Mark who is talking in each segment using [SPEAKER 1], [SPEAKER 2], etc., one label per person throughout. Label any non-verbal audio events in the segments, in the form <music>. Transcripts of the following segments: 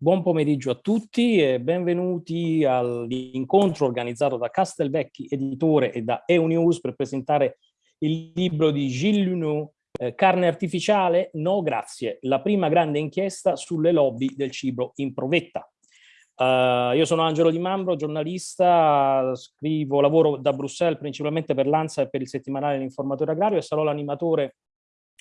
[SPEAKER 1] Buon pomeriggio a tutti e benvenuti all'incontro organizzato da Castelvecchi Editore e da EUNews per presentare il libro di Gilles Luneau, eh, Carne artificiale? No, grazie. La prima grande inchiesta sulle lobby del cibo in provetta. Uh, io sono Angelo Di Mambro, giornalista, scrivo, lavoro da Bruxelles principalmente per l'ANSA e per il settimanale L'Informatore Agrario e sarò l'animatore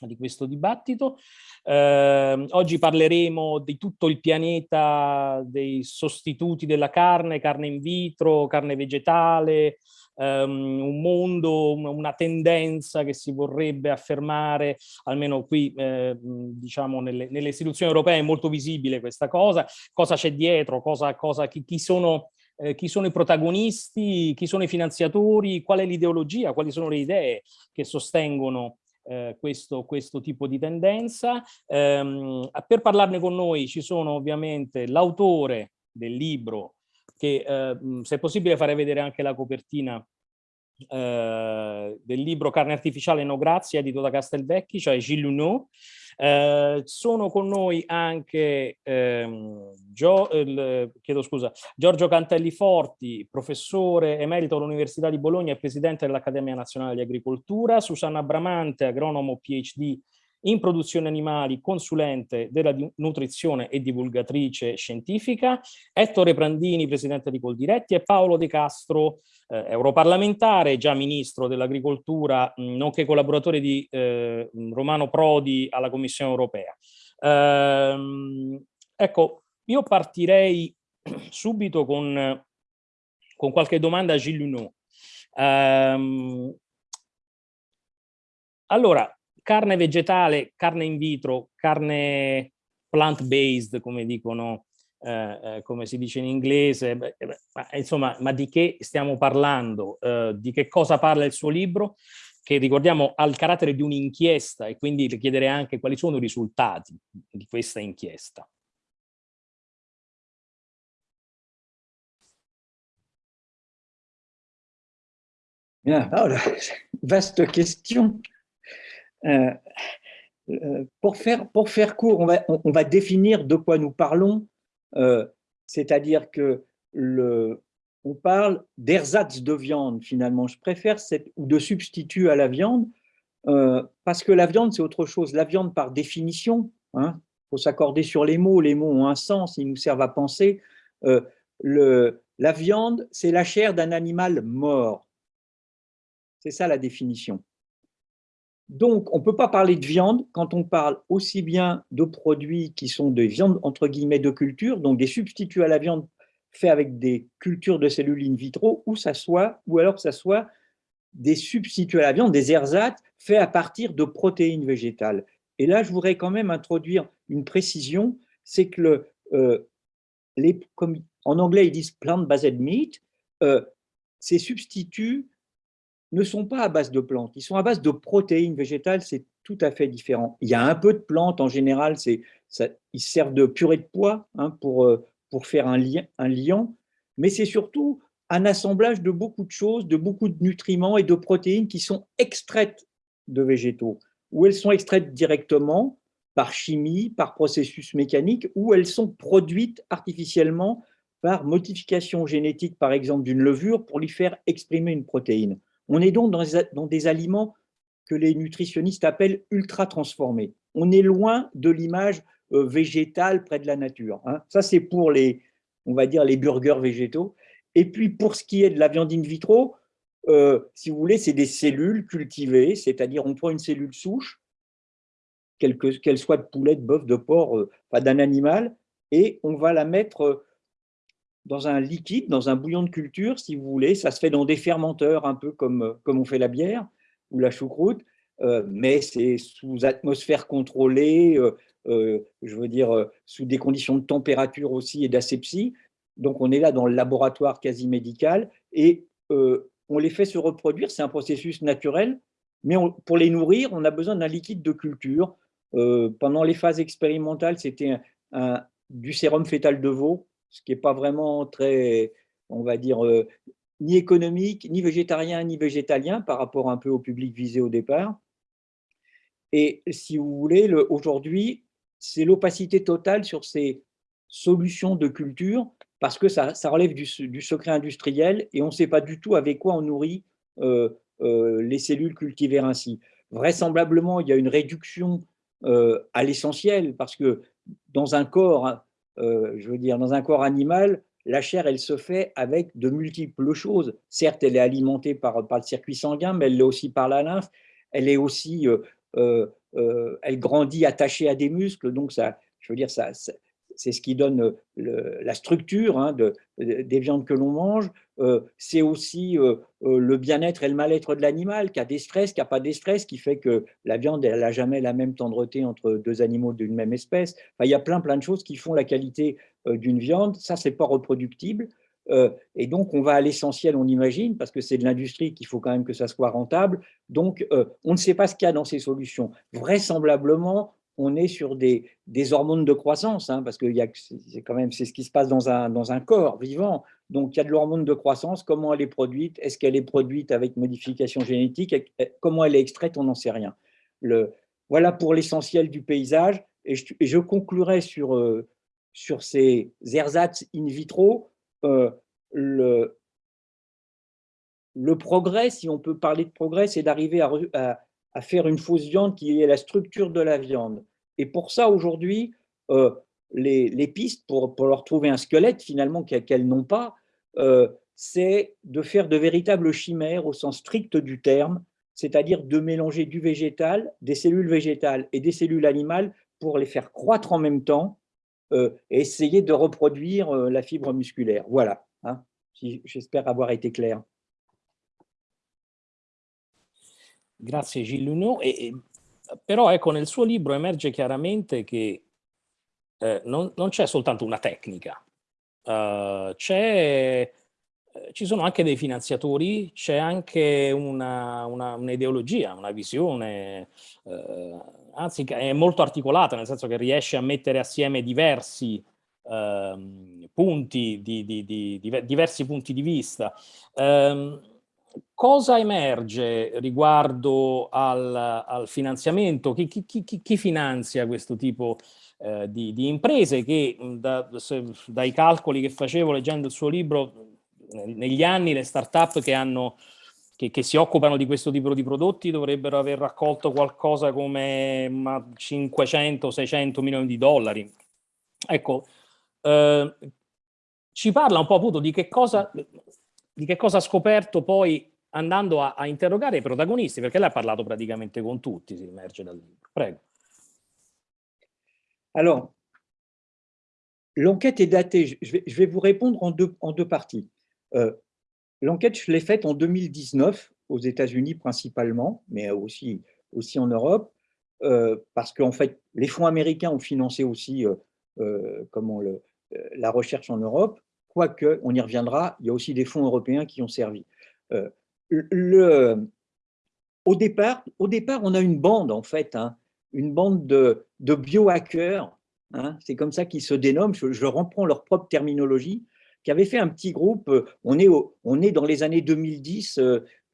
[SPEAKER 1] di questo dibattito. Eh, oggi parleremo di tutto il pianeta dei sostituti della carne, carne in vitro, carne vegetale, um, un mondo, una tendenza che si vorrebbe affermare, almeno qui eh, diciamo nelle, nelle, istituzioni europee è molto visibile questa cosa, cosa c'è dietro, cosa, cosa, chi, chi sono eh, chi sono i protagonisti, chi sono i finanziatori, qual è l'ideologia, quali sono le idee che sostengono eh, questo, questo, tipo di tendenza. Ehm, per parlarne con noi ci sono ovviamente l'autore del libro, che eh, se è possibile fare vedere anche la copertina eh, del libro Carne artificiale no grazie, edito da Castelvecchi, cioè Gilles Luneau, eh, sono con noi anche ehm, Gio, il, scusa, Giorgio Cantelli Forti, professore emerito all'Università di Bologna e presidente dell'Accademia Nazionale di Agricoltura, Susanna Bramante, agronomo PhD in produzione animali, consulente della nutrizione e divulgatrice scientifica, Ettore Prandini, presidente di Coldiretti e Paolo De Castro, eh, europarlamentare, già ministro dell'agricoltura, nonché collaboratore di eh, Romano Prodi alla Commissione europea. Ehm, ecco, io partirei <clears throat> subito con, con qualche domanda a Gilles Luneau. Ehm, allora, carne vegetale, carne in vitro, carne plant-based, come dicono, eh, eh, come si dice in inglese, beh, ma, insomma, ma di che stiamo parlando? Eh, di che cosa parla il suo libro? Che ricordiamo ha il carattere di un'inchiesta e quindi le chiederei anche quali sono i risultati di questa inchiesta.
[SPEAKER 2] Bien, alors, <laughs> vaste question. Euh, euh, pour, faire, pour faire court, on va, on, va définir de quoi nous parlons, euh, c'est-à-dire que le, on parle d'ersatz de viande finalement, je préfère cette, ou de substitut à la viande, parce que la viande c'est autre chose. La viande par définition, il hein, faut s'accorder sur les mots, les mots ont un sens, ils nous servent à penser. le, la viande, c'est la chair d'un animal mort. C'est ça la définition. Donc, on ne peut pas parler de viande quand on parle aussi bien de produits qui sont des viandes entre guillemets de culture, donc des substituts à la viande faits avec des cultures de cellules in vitro, ou, ça soit, ou alors que ça soit des substituts à la viande, des ersatz faits à partir de protéines végétales. Et là, je voudrais quand même introduire une précision, c'est que euh, les, en anglais ils disent plant-based meat, euh, ces substituts ne sont pas à base de plantes, ils sont à base de protéines végétales, c'est tout à fait différent. Il y a un peu de plantes, en général, ils servent de purée de pois hein, pour, euh, pour faire un, un liant, mais c'est surtout un assemblage de beaucoup de choses, de beaucoup de nutriments et de protéines qui sont extraites de végétaux, ou elles sont extraites directement par chimie, par processus mécanique, ou elles sont produites artificiellement par modification génétique, par exemple, d'une levure pour lui faire exprimer une protéine. On est donc dans des aliments que les nutritionnistes appellent ultra transformés. On est loin de l'image euh, végétale près de la nature. Hein. Ça, c'est pour les, on va dire, les burgers végétaux. Et puis, pour ce qui est de la viande in vitro, euh, si vous voulez, c'est des cellules cultivées, c'est-à-dire on prend une cellule souche, qu'elle soit de poulet, de bœuf, de porc, euh, d'un animal, et on va la mettre dans un liquide, dans un bouillon de culture, si vous voulez. Ça se fait dans des fermenteurs, un peu comme, comme on fait la bière ou la choucroute, euh, mais c'est sous atmosphère contrôlée, euh, euh, je veux dire, sous des conditions de température aussi et d'asepsie. Donc, on est là dans le laboratoire quasi médical et on les fait se reproduire. C'est un processus naturel, mais pour les nourrir, on a besoin d'un liquide de culture. pendant les phases expérimentales, c'était du sérum fœtal de veau, ce qui n'est pas vraiment très, on va dire, euh, ni économique, ni végétarien, ni végétalien par rapport un peu au public visé au départ. Et si vous voulez, aujourd'hui, c'est l'opacité totale sur ces solution de culture parce que ça, relève du, secret industriel et on ne sait pas du tout avec quoi on nourrit euh, euh, les cellules cultivées ainsi. Vraisemblablement, il y a une réduction à l'essentiel parce que dans un corps, je veux dire, dans un corps animal, la chair, elle se fait avec de multiples choses. Certes, elle est alimentée par, le circuit sanguin, mais elle l'est aussi par la lymphe. Elle est aussi, elle grandit attachée à des muscles, donc ça, je veux dire, ça, c'est ce qui donne la structure hein, des viandes que l'on mange. Euh, c'est aussi euh, euh, le bien-être et le mal-être de l'animal, qui a des stress, qui n'a pas des stress, qui fait que la viande, elle n'a jamais la même tendreté entre deux animaux d'une même espèce. il y a plein, plein de choses qui font la qualité d'une viande. Ça, c'est pas reproductible. et donc, on va à l'essentiel, on imagine, parce que c'est de l'industrie qu'il faut quand même que ça soit rentable. Donc, on ne sait pas ce qu'il y a dans ces solutions. Vraisemblablement, on est sur des, hormones de croissance, hein, parce que c'est quand même c'est ce qui se passe dans un, dans un corps vivant. Donc, il y a de l'hormone de croissance. Comment elle est produite Est-ce qu'elle est produite avec modification génétique Comment elle est extraite On n'en sait rien. Le, voilà pour l'essentiel du paysage. Et je, conclurai sur, euh, sur ces ersatz in vitro. Euh, le, le progrès, si on peut parler de progrès, c'est d'arriver à, à faire une fausse viande qui est la structure de la viande. Et pour ça, aujourd'hui, euh, les, pistes pour, pour, leur trouver un squelette, finalement, qu'elles n'ont pas, euh, c'est de faire de véritables chimères au sens strict du terme, c'est-à-dire de mélanger du végétal, des cellules végétales et des cellules animales pour les faire croître en même temps euh, et essayer de reproduire la fibre musculaire. Voilà, hein, j'espère avoir été clair.
[SPEAKER 1] Grazie Gilles e, e, però ecco nel suo libro emerge chiaramente che eh, non, non c'è soltanto una tecnica, uh, ci sono anche dei finanziatori, c'è anche un'ideologia, una, una, visione, eh, anzi è molto articolata, nel senso che riesce a mettere assieme diversi eh, punti, di, di, di, diversi punti di vista. Eh, cosa emerge riguardo al, al finanziamento? Chi, chi, chi, chi, finanzia questo tipo eh, di, di, imprese che da, se, dai calcoli che facevo leggendo il suo libro negli anni le start-up che, che, che si occupano di questo tipo di prodotti dovrebbero aver raccolto qualcosa come 500-600 milioni di dollari. Ecco, eh, ci parla un po' appunto di che cosa di che cosa ha scoperto poi andando a, a, interrogare i protagonisti, perché lei ha parlato praticamente con tutti, si emerge dal libro. Prego.
[SPEAKER 2] Alors, l'enquête est datée, je vais, vous répondre en deux, parties. Euh, l'enquête, je l'ai faite en 2019, aux États-Unis principalement, mais aussi, aussi en Europe, euh, parce qu'en fait, les fonds américains ont financé aussi euh, la recherche en Europe, quoique, on y reviendra, il y a aussi des fonds européens qui ont servi. Euh, au, départ, au départ, on a une bande, en fait, hein, une bande de, biohackers, hein, c'est comme ça qu'ils se dénomment, je, reprends leur propre terminologie, qui avaient fait un petit groupe, euh, on est, on est dans les années 2010,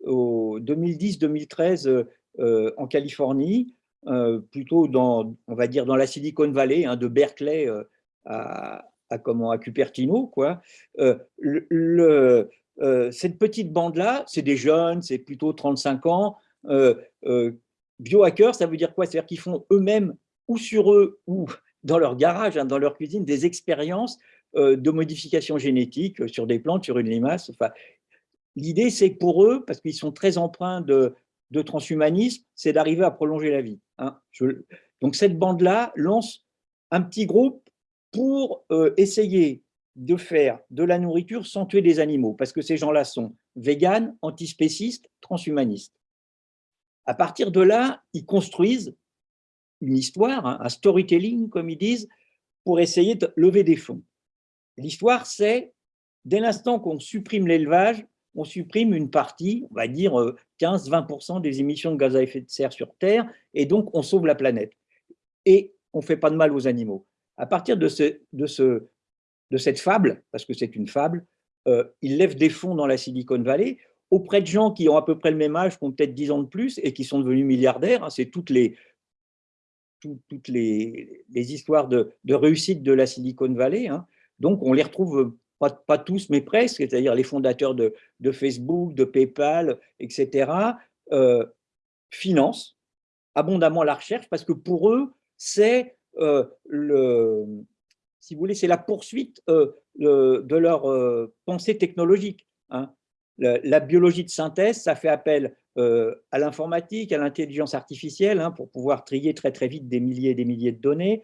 [SPEAKER 2] 2010-2013 euh, en Californie, plutôt dans, on va dire, dans la Silicon Valley, hein, de Berkeley à, à, comment, à Cupertino. Quoi. Euh, euh, cette petite bande-là, c'est des jeunes, c'est plutôt 35 ans. Euh, biohackers, ça veut dire quoi? C'est-à-dire qu'ils font eux-mêmes, ou sur eux, ou dans leur garage, hein, dans leur cuisine, des expériences de modification génétique sur des plantes, sur une limace. Enfin, L'idée, c'est pour eux, parce qu'ils sont très empreints de, de transhumanisme, c'est d'arriver à prolonger la vie. Hein. donc cette bande-là lance un petit groupe pour euh, essayer de faire de la nourriture sans tuer des animaux, parce que ces gens-là sont véganes, antispécistes, transhumanistes. À partir de là, ils construisent une histoire, hein, un storytelling, comme ils disent, pour essayer de lever des fonds. L'histoire, c'est, dès l'instant qu'on supprime l'élevage, on supprime une partie, on va dire 15-20% euh, des émissions de gaz à effet de serre sur Terre, et donc on sauve la planète. Et on ne fait pas de mal aux animaux à partir de, ce, de, ce, de cette fable, parce que c'est une fable, euh, il lève des fonds dans la Silicon Valley auprès de gens qui ont à peu près le même âge, qui ont peut-être 10 ans de plus et qui sont devenus milliardaires. Hein. c'est toutes les, histoires de, réussite de la Silicon Valley. Hein. Donc, on les retrouve pas, tous, mais presque, c'est-à-dire les fondateurs de, Facebook, de PayPal, etc., euh, financent abondamment la recherche parce que pour eux, c'est euh, le, si vous voulez, c'est la poursuite euh, de leur pensée technologique. Hein. La, biologie de synthèse, ça fait appel à l'informatique, à l'intelligence artificielle, hein, pour pouvoir trier très très vite des milliers et des milliers de données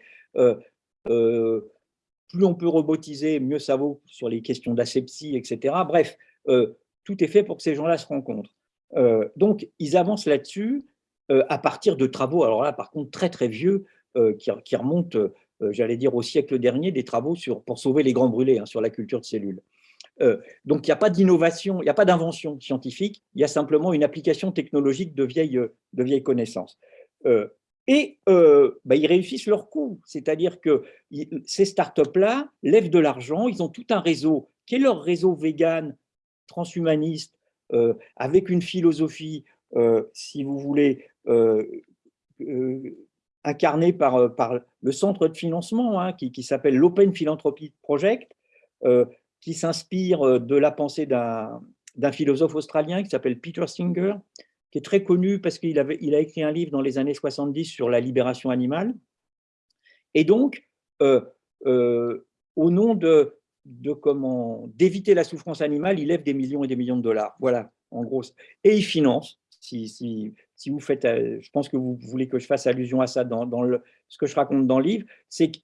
[SPEAKER 2] plus on peut robotiser, mieux ça vaut sur les questions d'asepsie, etc. Bref, euh, tout est fait pour que ces gens-là se rencontrent. Euh, donc, ils avancent là-dessus euh, à partir de travaux, alors là, par contre, très très vieux, qui, remontent, j'allais dire, au siècle dernier, des travaux sur, pour sauver les grands brûlés hein, sur la culture de cellules. donc, il n'y a pas d'innovation, il n'y a pas d'invention scientifique, il y a simplement une application technologique de vieilles, connaissances et euh, bah, ils réussissent leur coup. C'est-à-dire que ces startups-là lèvent de l'argent, ils ont tout un réseau qui est leur réseau vegan, transhumaniste, euh, avec une philosophie, euh, si vous voulez, incarnée par, par, le centre de financement hein, qui, qui s'appelle l'Open Philanthropy Project, qui s'inspire de la pensée d'un philosophe australien qui s'appelle Peter Singer, qui est très connu parce qu'il il a écrit un livre dans les années 70 sur la libération animale. Et donc, euh, euh, au nom de, de comment d'éviter la souffrance animale, il lève des millions et des millions de dollars. Voilà, en gros. Et il finance. Si, si vous faites, euh, je pense que vous voulez que je fasse allusion à ça dans, ce que je raconte dans le livre, c'est qu'il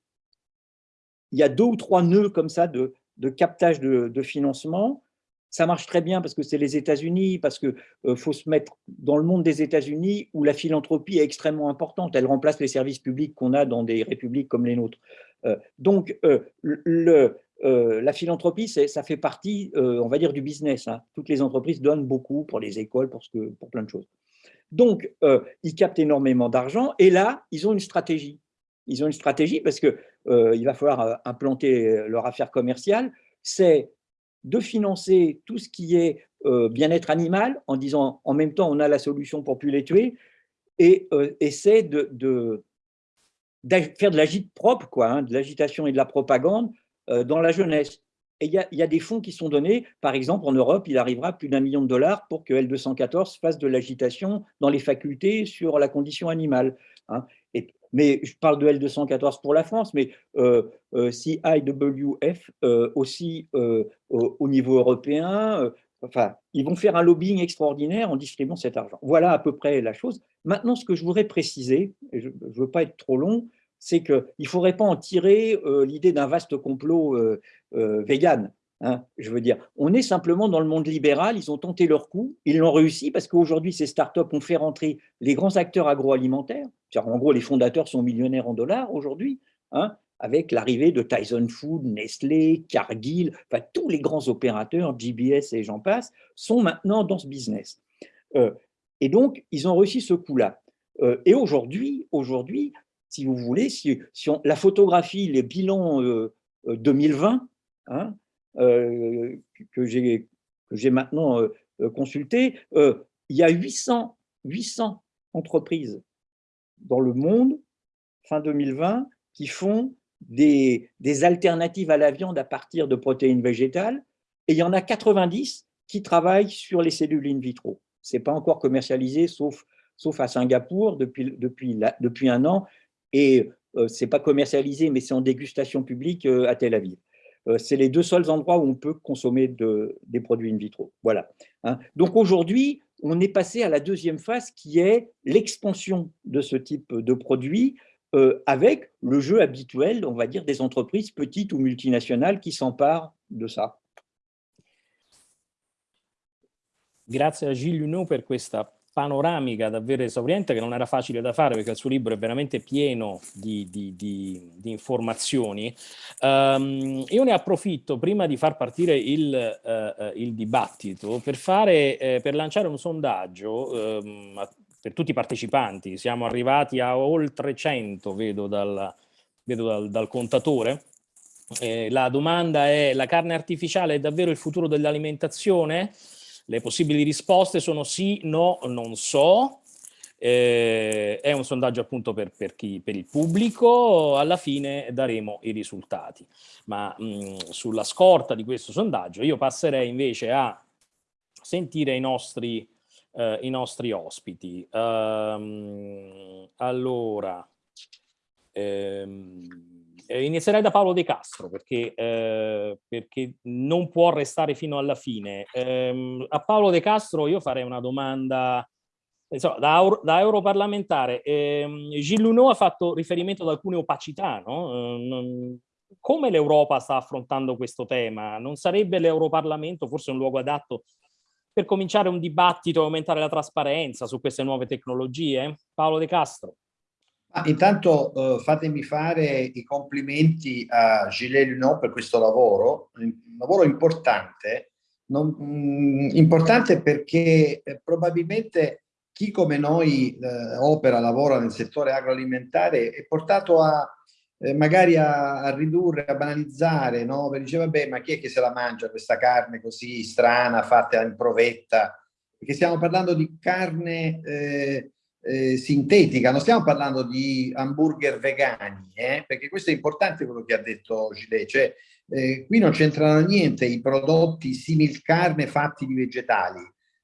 [SPEAKER 2] y a deux ou trois nœuds comme ça de, captage de, financement ça marche très bien parce que c'est les États-Unis, parce qu'il euh, faut se mettre dans le monde des États-Unis où la philanthropie est extrêmement importante. Elle remplace les services publics qu'on a dans des républiques comme les nôtres. Euh, donc, la philanthropie, ça fait partie, on va dire, du business. Hein. Toutes les entreprises donnent beaucoup pour les écoles, pour plein de choses. Donc, ils captent énormément d'argent et là, ils ont une stratégie. Ils ont une stratégie parce qu'il va falloir implanter leur affaire commerciale. C'est de financer tout ce qui est euh, bien-être animal, en disant en même temps on a la solution pour plus les tuer, et euh, essaie de, faire de l'agite propre, quoi, hein, de l'agitation et de la propagande euh, dans la jeunesse. Et il y, a des fonds qui sont donnés, par exemple en Europe, il arrivera plus d'un million de dollars pour que L214 fasse de l'agitation dans les facultés sur la condition animale. Hein. Mais je parle de L214 pour la France, mais euh, euh, CIWF euh, aussi au, niveau européen, enfin, ils vont faire un lobbying extraordinaire en distribuant cet argent. Voilà à peu près la chose. Maintenant, ce que je voudrais préciser, et je ne veux pas être trop long, c'est qu'il ne faudrait pas en tirer l'idée d'un vaste complot vegan. Hein, je veux dire, on est simplement dans le monde libéral, ils ont tenté leur coup, ils l'ont réussi parce qu'aujourd'hui, ces startups ont fait rentrer les grands acteurs agroalimentaires. En gros, les fondateurs sont millionnaires en dollars aujourd'hui, hein, avec l'arrivée de Tyson Food, Nestlé, Cargill, enfin, tous les grands opérateurs, GBS et j'en passe, sont maintenant dans ce business. Euh, et donc, ils ont réussi ce coup-là. Euh, et aujourd'hui, aujourd'hui, si vous voulez, si, la photographie, les bilans 2020, euh, euh, que j'ai maintenant euh, euh, consulté, il y a 800, 800 entreprises dans le monde, fin 2020, qui font des, des, alternatives à la viande à partir de protéines végétales, et il y en a 90 qui travaillent sur les cellules in vitro. Ce n'est pas encore commercialisé, sauf, sauf à Singapour depuis, depuis, depuis un an, et ce n'est pas commercialisé, mais c'est en dégustation publique à Tel Aviv. Euh, c'est les deux seuls endroits où on peut consommer des produits in vitro. Voilà. Hein. Donc aujourd'hui, on est passé à la deuxième phase qui est l'expansion de ce type de produits euh, avec le jeu habituel, on va dire, des entreprises petites ou multinationales qui s'emparent de ça.
[SPEAKER 1] Grazie a Gilles Luneau per questa panoramica davvero esauriente che non era facile da fare perché il suo libro è veramente pieno di, di, di, di informazioni. Um, io ne approfitto prima di far partire il, uh, il dibattito per, fare, eh, per lanciare un sondaggio um, per tutti i partecipanti. Siamo arrivati a oltre 100, vedo dal, vedo dal, dal contatore. Eh, la domanda è, la carne artificiale è davvero il futuro dell'alimentazione? Le possibili risposte sono sì, no, non so. Eh, è un sondaggio appunto per, per, chi, per, il pubblico, alla fine daremo i risultati. Ma mh, sulla scorta di questo sondaggio io passerei invece a sentire i nostri, eh, i nostri ospiti. Um, allora, ehm, inizierei da Paolo De Castro perché, eh, perché, non può restare fino alla fine. Eh, a Paolo De Castro io farei una domanda insomma, da, da europarlamentare, ehm, Gilles Luneau ha fatto riferimento ad alcune opacità, no? eh, come l'Europa sta affrontando questo tema? Non sarebbe l'Europarlamento forse un luogo adatto per cominciare un dibattito e aumentare la trasparenza su queste nuove tecnologie? Paolo De Castro.
[SPEAKER 3] Ah, intanto eh, fatemi fare i complimenti a Gilles Luneau per questo lavoro, un lavoro importante, non, mh, mm, importante perché eh, probabilmente chi come noi eh, opera, lavora nel settore agroalimentare è portato a eh, magari a, a, ridurre, a banalizzare, no? Perché dice vabbè ma chi è che se la mangia questa carne così strana, fatta in provetta? Perché stiamo parlando di carne eh, sintetica, non stiamo parlando di hamburger vegani, eh? perché questo è importante quello che ha detto Gile, cioè eh, qui non c'entrano niente i prodotti simil carne fatti di vegetali,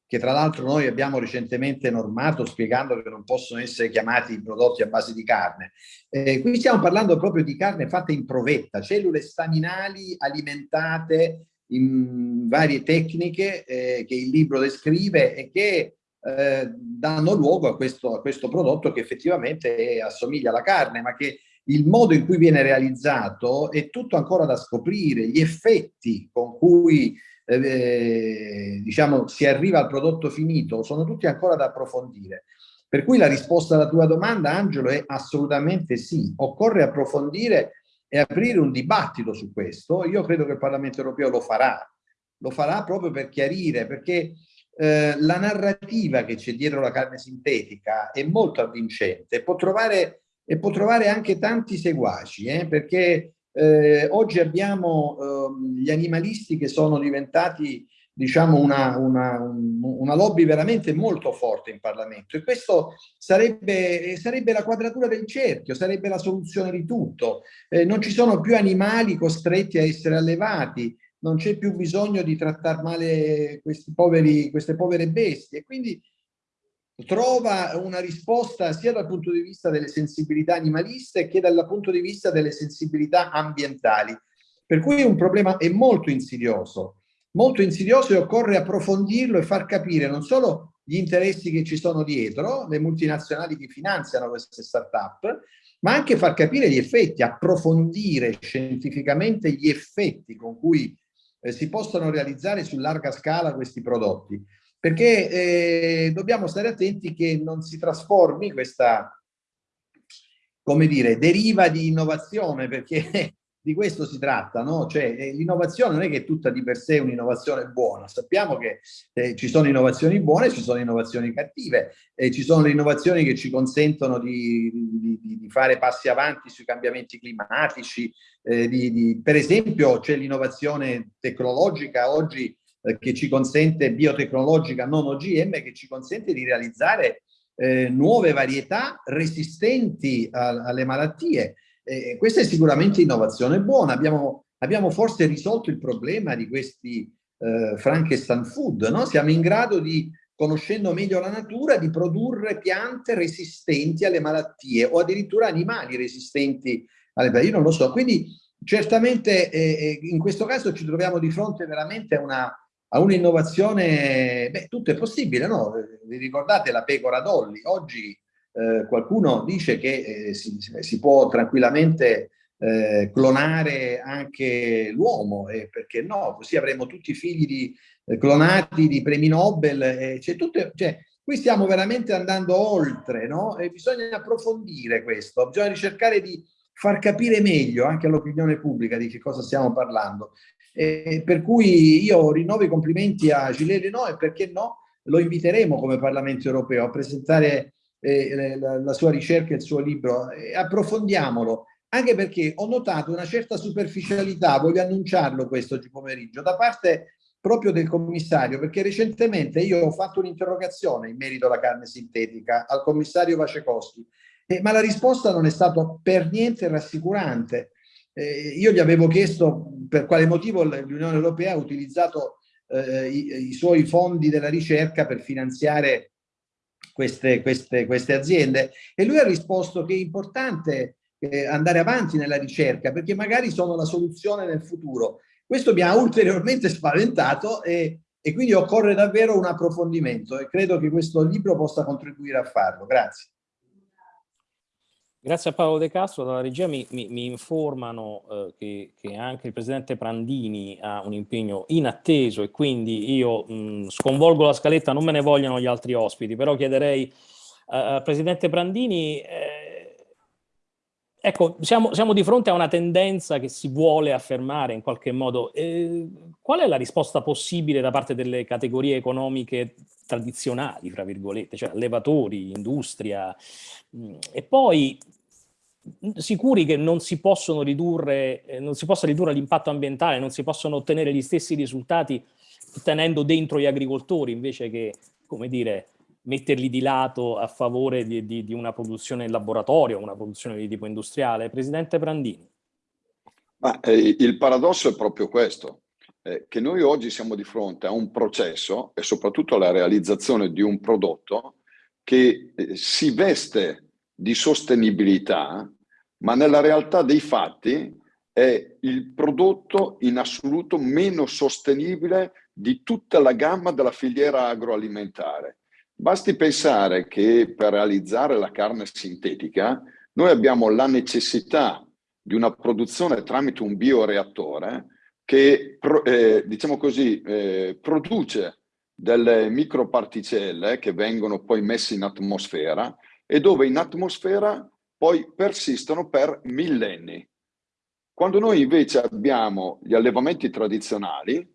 [SPEAKER 3] che tra l'altro noi abbiamo recentemente normato spiegando che non possono essere chiamati prodotti a base di carne. Eh, qui stiamo parlando proprio di carne fatta in provetta, cellule staminali alimentate in varie tecniche eh, che il libro descrive e che eh, danno luogo a questo, a questo prodotto che effettivamente assomiglia alla carne, ma che il modo in cui viene realizzato è tutto ancora da scoprire, gli effetti con cui eh, diciamo, si arriva al prodotto finito, sono tutti ancora da approfondire. Per cui la risposta alla tua domanda, Angelo, è assolutamente sì. Occorre approfondire e aprire un dibattito su questo. Io credo che il Parlamento europeo lo farà. Lo farà proprio per chiarire, perché eh, la narrativa che c'è dietro la carne sintetica è molto avvincente può trovare, e può trovare anche tanti seguaci, eh, perché eh, oggi abbiamo ehm, gli animalisti che sono diventati diciamo una, una, una, lobby veramente molto forte in Parlamento e questo sarebbe, sarebbe la quadratura del cerchio, sarebbe la soluzione di tutto. Eh, non ci sono più animali costretti a essere allevati, non c'è più bisogno di trattare male poveri, queste povere bestie quindi trova una risposta sia dal punto di vista delle sensibilità animaliste che dal punto di vista delle sensibilità ambientali. Per cui un problema è molto insidioso, molto insidioso e occorre approfondirlo e far capire non solo gli interessi che ci sono dietro, le multinazionali che finanziano queste start-up, ma anche far capire gli effetti, approfondire scientificamente gli effetti con cui eh, si possono realizzare su larga scala questi prodotti. Perché eh, dobbiamo stare attenti che non si trasformi questa, come dire, deriva di innovazione, perché di questo si tratta, no? Cioè eh, l'innovazione non è che tutta di per sé è un'innovazione buona, sappiamo che eh, ci sono innovazioni buone, ci sono innovazioni cattive, e ci sono le innovazioni che ci consentono di, di, di fare passi avanti sui cambiamenti climatici, eh, di, per esempio c'è l'innovazione tecnologica oggi eh, che ci consente, biotecnologica non OGM, che ci consente di realizzare eh, nuove varietà resistenti a, alle malattie. Eh, questa è sicuramente innovazione buona. Abbiamo, abbiamo forse risolto il problema di questi eh, Frankenstein food, no? Siamo in grado di, conoscendo meglio la natura, di produrre piante resistenti alle malattie o addirittura animali resistenti alle malattie. Io non lo so. Quindi certamente eh, eh, in questo caso ci troviamo di fronte veramente a una a un'innovazione, beh, tutto è possibile, no? Vi ricordate la pecora Dolly? Oggi eh, qualcuno dice che eh, si, si, può tranquillamente eh, clonare anche l'uomo, e perché no? Così avremo tutti i figli di, eh, clonati di premi Nobel, cioè, tutte, cioè, qui stiamo veramente andando oltre, no? E bisogna approfondire questo, bisogna cercare di far capire meglio anche all'opinione pubblica di che cosa stiamo parlando. Eh, per cui io rinnovo i complimenti a Gilles Renault e perché no, lo inviteremo come Parlamento europeo a presentare eh, la, la, sua ricerca e il suo libro. Eh, approfondiamolo, anche perché ho notato una certa superficialità, voglio annunciarlo questo oggi pomeriggio, da parte proprio del commissario, perché recentemente io ho fatto un'interrogazione in merito alla carne sintetica al commissario Vacekowski, eh, ma la risposta non è stata per niente rassicurante. Eh, io gli avevo chiesto per quale motivo l'Unione Europea ha utilizzato eh, i, i, suoi fondi della ricerca per finanziare queste, queste, queste aziende e lui ha risposto che è importante eh, andare avanti nella ricerca perché magari sono la soluzione nel futuro questo mi ha ulteriormente spaventato e, e quindi occorre davvero un approfondimento e credo che questo libro possa contribuire a farlo. Grazie.
[SPEAKER 1] Grazie a Paolo De Castro, dalla regia mi, mi, mi informano eh, che, che, anche il Presidente Prandini ha un impegno inatteso e quindi io mh, sconvolgo la scaletta, non me ne vogliono gli altri ospiti, però chiederei eh, al Presidente Prandini eh, Ecco, siamo, siamo, di fronte a una tendenza che si vuole affermare in qualche modo. Eh, qual è la risposta possibile da parte delle categorie economiche tradizionali, fra virgolette, cioè allevatori, industria, mh, e poi sicuri che non si possono ridurre, eh, non si possa ridurre l'impatto ambientale, non si possono ottenere gli stessi risultati tenendo dentro gli agricoltori invece che, come dire, metterli di lato a favore di, di, di una produzione in laboratorio, una produzione di tipo industriale? Presidente Brandini.
[SPEAKER 4] Ma, eh, il paradosso è proprio questo, eh, che noi oggi siamo di fronte a un processo e soprattutto alla realizzazione di un prodotto che eh, si veste di sostenibilità, ma nella realtà dei fatti è il prodotto in assoluto meno sostenibile di tutta la gamma della filiera agroalimentare. Basti pensare che per realizzare la carne sintetica noi abbiamo la necessità di una produzione tramite un bioreattore che, eh, diciamo così, eh, produce delle microparticelle che vengono poi messe in atmosfera e dove in atmosfera poi persistono per millenni. Quando noi invece abbiamo gli allevamenti tradizionali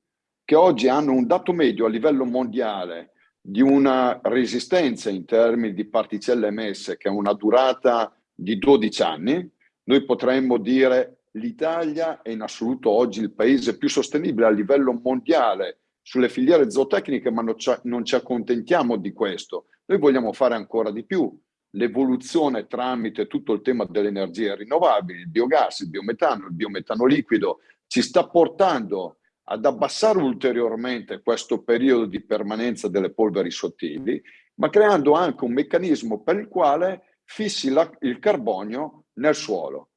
[SPEAKER 4] che oggi hanno un dato medio a livello mondiale di una resistenza in termini di particelle emesse che ha una durata di 12 anni, noi potremmo dire l'Italia è in assoluto oggi il paese più sostenibile a livello mondiale sulle filiere zootecniche, ma non ci, accontentiamo di questo. Noi vogliamo fare ancora di più. L'evoluzione tramite tutto il tema delle energie rinnovabili, il biogas, il biometano, il biometano liquido, ci sta portando ad abbassare ulteriormente questo periodo di permanenza delle polveri sottili, ma creando anche un meccanismo per il quale fissi la, il carbonio nel suolo.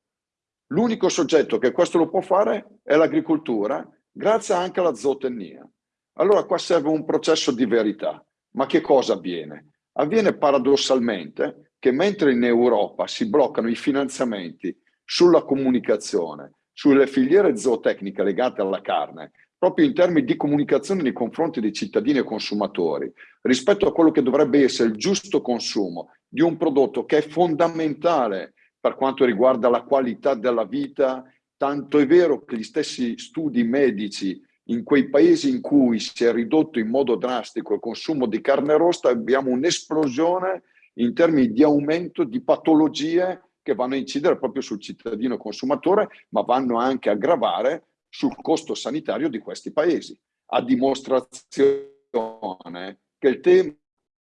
[SPEAKER 4] L'unico soggetto che questo lo può fare è l'agricoltura, grazie anche alla zootecnia. Allora qua serve un processo di verità. Ma che cosa avviene? Avviene paradossalmente che mentre in Europa si bloccano i finanziamenti sulla comunicazione, sulle filiere zootecniche legate alla carne, proprio in termini di comunicazione nei confronti dei cittadini e consumatori, rispetto a quello che dovrebbe essere il giusto consumo di un prodotto che è fondamentale per quanto riguarda la qualità della vita, tanto è vero che gli stessi studi medici in quei paesi in cui si è ridotto in modo drastico il consumo di carne rossa abbiamo un'esplosione in termini di aumento di patologie che vanno a incidere proprio sul cittadino consumatore, ma vanno anche a gravare sul costo sanitario di questi paesi, a dimostrazione che il tema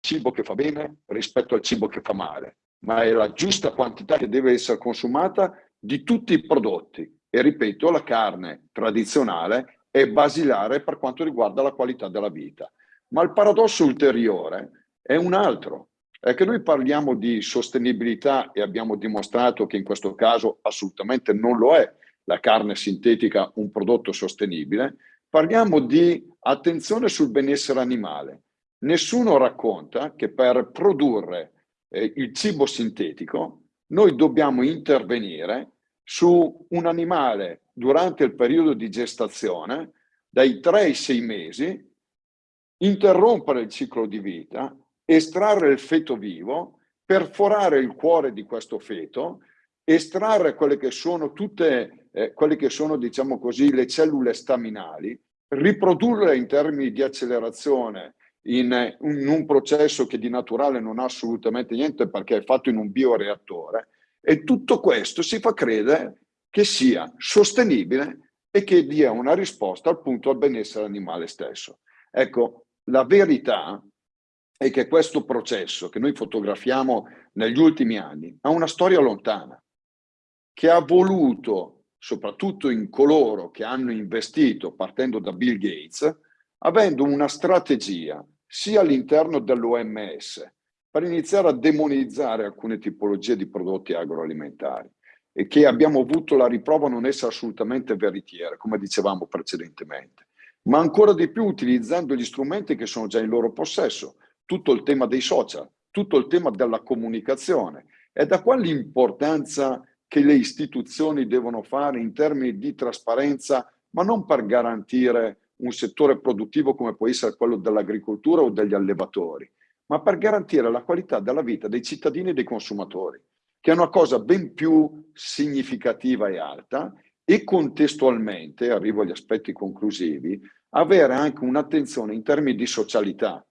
[SPEAKER 4] cibo che fa bene rispetto al cibo che fa male, ma è la giusta quantità che deve essere consumata di tutti i prodotti. E ripeto, la carne tradizionale è basilare per quanto riguarda la qualità della vita. Ma il paradosso ulteriore è un altro, è che noi parliamo di sostenibilità e abbiamo dimostrato che in questo caso assolutamente non lo è la carne sintetica un prodotto sostenibile, parliamo di attenzione sul benessere animale. Nessuno racconta che per produrre eh, il cibo sintetico noi dobbiamo intervenire su un animale durante il periodo di gestazione dai 3 ai 6 mesi, interrompere il ciclo di vita estrarre il feto vivo, perforare il cuore di questo feto, estrarre quelle che sono tutte, eh, quelle che sono, diciamo così, le cellule staminali, riprodurle in termini di accelerazione in, in un processo che di naturale non ha assolutamente niente perché è fatto in un bioreattore e tutto questo si fa credere che sia sostenibile e che dia una risposta al punto al benessere animale stesso. Ecco, la verità è che questo processo che noi fotografiamo negli ultimi anni ha una storia lontana, che ha voluto, soprattutto in coloro che hanno investito, partendo da Bill Gates, avendo una strategia sia all'interno dell'OMS per iniziare a demonizzare alcune tipologie di prodotti agroalimentari e che abbiamo avuto la riprova non essere assolutamente veritiera, come dicevamo precedentemente, ma ancora di più utilizzando gli strumenti che sono già in loro possesso, tutto il tema dei social, tutto il tema della comunicazione. E da qua l'importanza che le istituzioni devono fare in termini di trasparenza, ma non per garantire un settore produttivo come può essere quello dell'agricoltura o degli allevatori, ma per garantire la qualità della vita dei cittadini e dei consumatori, che è una cosa ben più significativa e alta e contestualmente, arrivo agli aspetti conclusivi, avere anche un'attenzione in termini di socialità,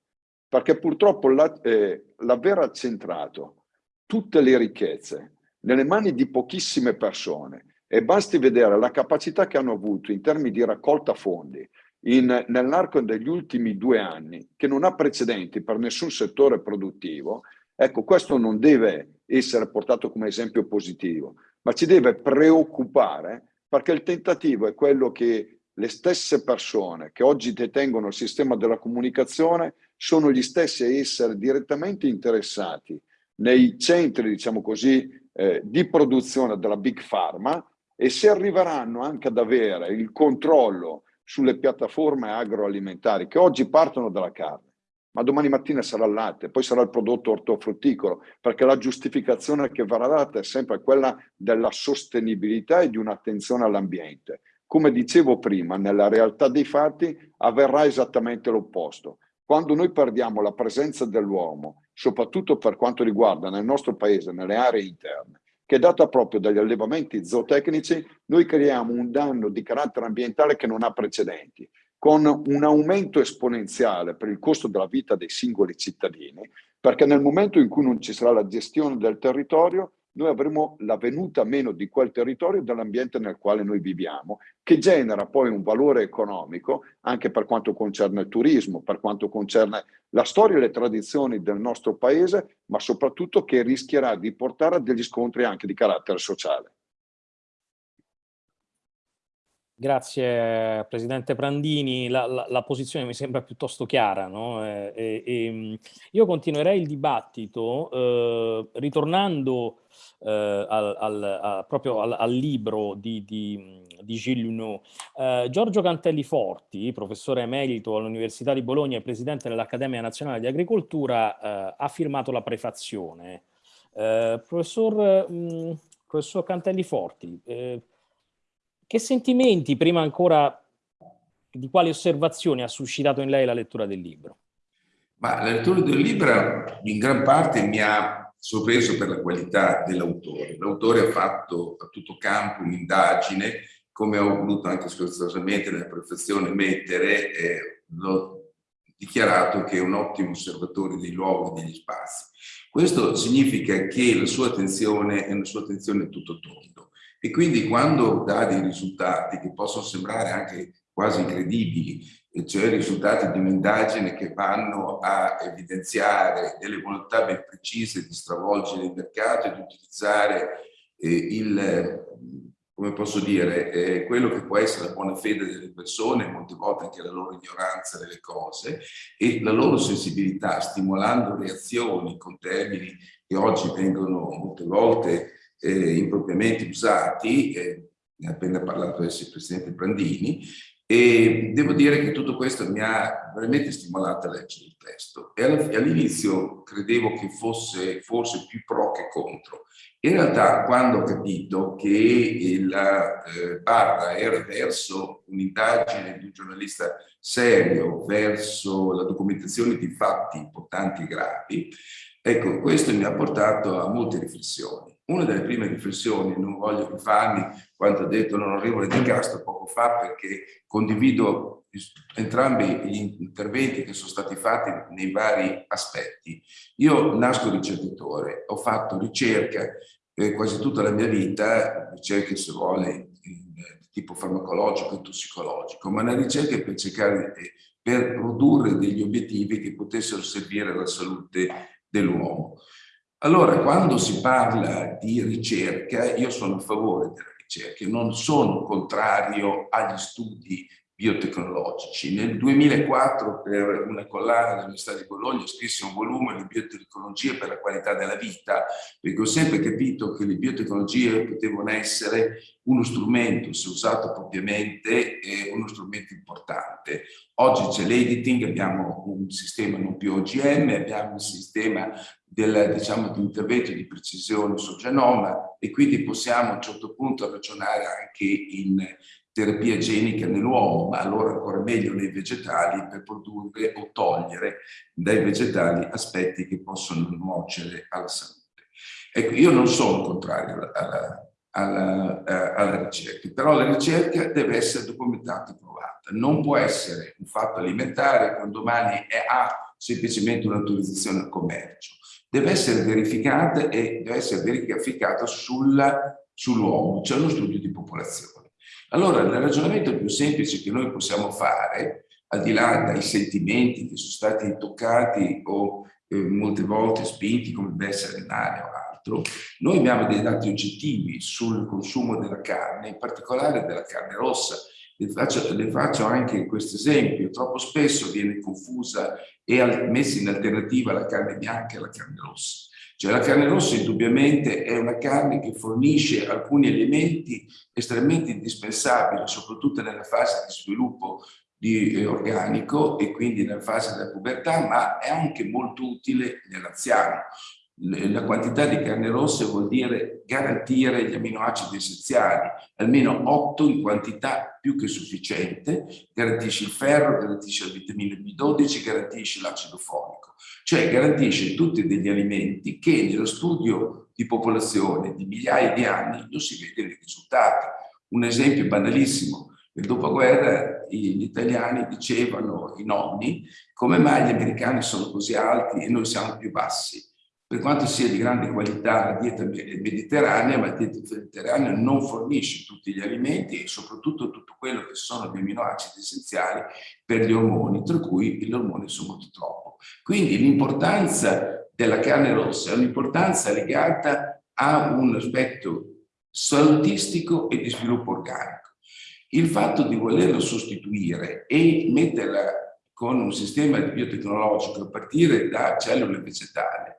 [SPEAKER 4] perché purtroppo l'aver la, accentrato tutte le ricchezze nelle mani di pochissime persone e basti vedere la capacità che hanno avuto in termini di raccolta fondi, nell'arco degli ultimi due anni, che non ha precedenti per nessun settore produttivo, ecco, questo non deve essere portato come esempio positivo, ma ci deve preoccupare perché il tentativo è quello che le stesse persone che oggi detengono il sistema della comunicazione sono gli stessi a essere direttamente interessati nei centri, diciamo così, eh, di produzione della Big Pharma e se arriveranno anche ad avere il controllo sulle piattaforme agroalimentari che oggi partono dalla carne, ma domani mattina sarà il latte, poi sarà il prodotto ortofrutticolo, perché la giustificazione che verrà data è sempre quella della sostenibilità e di un'attenzione all'ambiente. Come dicevo prima, nella realtà dei fatti avverrà esattamente l'opposto. Quando noi perdiamo la presenza dell'uomo, soprattutto per quanto riguarda nel nostro paese, nelle aree interne, che è data proprio dagli allevamenti zootecnici, noi creiamo un danno di carattere ambientale che non ha precedenti, con un aumento esponenziale per il costo della vita dei singoli cittadini, perché nel momento in cui non ci sarà la gestione del territorio, noi avremo la venuta meno di quel territorio e dell'ambiente nel quale noi viviamo, che genera poi un valore economico anche per quanto concerne il turismo, per quanto concerne la storia e le tradizioni del nostro paese, ma soprattutto che rischierà di portare a degli scontri anche di carattere sociale.
[SPEAKER 1] Grazie Presidente Prandini, la, la, la, posizione mi sembra piuttosto chiara. No? E, e, io continuerei il dibattito eh, ritornando eh, al, al, a, proprio al, al, libro di, di, di Gilles Luneau. Eh, Giorgio Cantelli Forti, professore emerito all'Università di Bologna e presidente dell'Accademia Nazionale di Agricoltura, eh, ha firmato la prefazione. Eh, professor, mh, professor Cantelli Forti, eh, che sentimenti, prima ancora di quali osservazioni ha suscitato in lei la lettura del libro?
[SPEAKER 5] Ma la lettura del libro in gran parte mi ha sorpreso per la qualità dell'autore. L'autore ha fatto a tutto campo un'indagine, come ho voluto anche scherzosamente nella prefazione mettere, eh, l'ho dichiarato che è un ottimo osservatore dei luoghi e degli spazi. Questo significa che la sua attenzione è una sua attenzione tutto tondo e quindi quando dà dei risultati che possono sembrare anche quasi incredibili, cioè risultati di un'indagine che vanno a evidenziare delle volontà ben precise di stravolgere il mercato e di utilizzare eh, il, come posso dire, eh, quello che può essere la buona fede delle persone, molte volte anche la loro ignoranza delle cose e la loro sensibilità, stimolando reazioni con termini che oggi vengono molte volte eh, impropriamente usati, eh, ne ha appena parlato adesso il Presidente Brandini, e devo dire che tutto questo mi ha veramente stimolato a leggere il testo. E all'inizio credevo che fosse forse più pro che contro. In realtà quando ho capito che la eh, barra era verso un'indagine di un giornalista serio, verso la documentazione di fatti importanti e gravi, ecco, questo mi ha portato a molte riflessioni. Una delle prime riflessioni, non voglio rifarmi quanto ha detto l'onorevole Di Castro poco fa, perché condivido entrambi gli interventi che sono stati fatti nei vari aspetti. Io nasco ricercatore, ho fatto ricerca eh, quasi tutta la mia vita, ricerche se vuole in tipo farmacologico e tossicologico, ma una ricerca per cercare per produrre degli obiettivi che potessero servire alla salute dell'uomo. Allora, quando si parla di ricerca, io sono a favore della ricerca, non sono contrario agli studi biotecnologici. Nel 2004 per una collana dell'Università di Bologna scrissi un volume di biotecnologie per la qualità della vita, perché ho sempre capito che le biotecnologie potevano essere uno strumento, se usato propriamente, uno strumento importante. Oggi c'è l'editing, abbiamo un sistema non più OGM, abbiamo un sistema del, diciamo, di intervento di precisione sul genoma e quindi possiamo a un certo punto ragionare anche in terapia genica nell'uomo, ma allora ancora meglio nei vegetali per produrre o togliere dai vegetali aspetti che possono nuocere alla salute. Ecco, io non sono contrario alla, alla, alla, alla ricerca, però la ricerca deve essere documentata e provata. Non può essere un fatto alimentare quando domani è, ha semplicemente un'autorizzazione al commercio. Deve essere verificata e deve essere verificata sull'uomo, sull c'è uno studio di popolazione. Allora, il ragionamento più semplice che noi possiamo fare, al di là dai sentimenti che sono stati toccati o eh, molte volte spinti come benessere renale o altro, noi abbiamo dei dati oggettivi sul consumo della carne, in particolare della carne rossa. Le faccio, le faccio anche questo esempio, troppo spesso viene confusa e messa in alternativa la carne bianca e la carne rossa. Cioè la carne rossa indubbiamente è una carne che fornisce alcuni elementi estremamente indispensabili, soprattutto nella fase di sviluppo di, eh, organico e quindi nella fase della pubertà, ma è anche molto utile nell'anziano. La quantità di carne rossa vuol dire garantire gli aminoacidi essenziali, almeno 8 in quantità più che sufficiente, garantisce il ferro, garantisce la vitamina B12, garantisce l'acido folico, cioè garantisce tutti degli alimenti che nello studio di popolazione di migliaia di anni non si vede i risultati. Un esempio banalissimo, nel dopoguerra gli italiani dicevano, i nonni, come mai gli americani sono così alti e noi siamo più bassi? Per quanto sia di grande qualità la dieta mediterranea, ma la dieta mediterranea non fornisce tutti gli alimenti e soprattutto tutto quello che sono gli aminoacidi essenziali per gli ormoni, tra cui gli ormoni sono molto troppo. Quindi l'importanza della carne rossa è un'importanza legata a un aspetto salutistico e di sviluppo organico. Il fatto di volerlo sostituire e metterla con un sistema biotecnologico a partire da cellule vegetali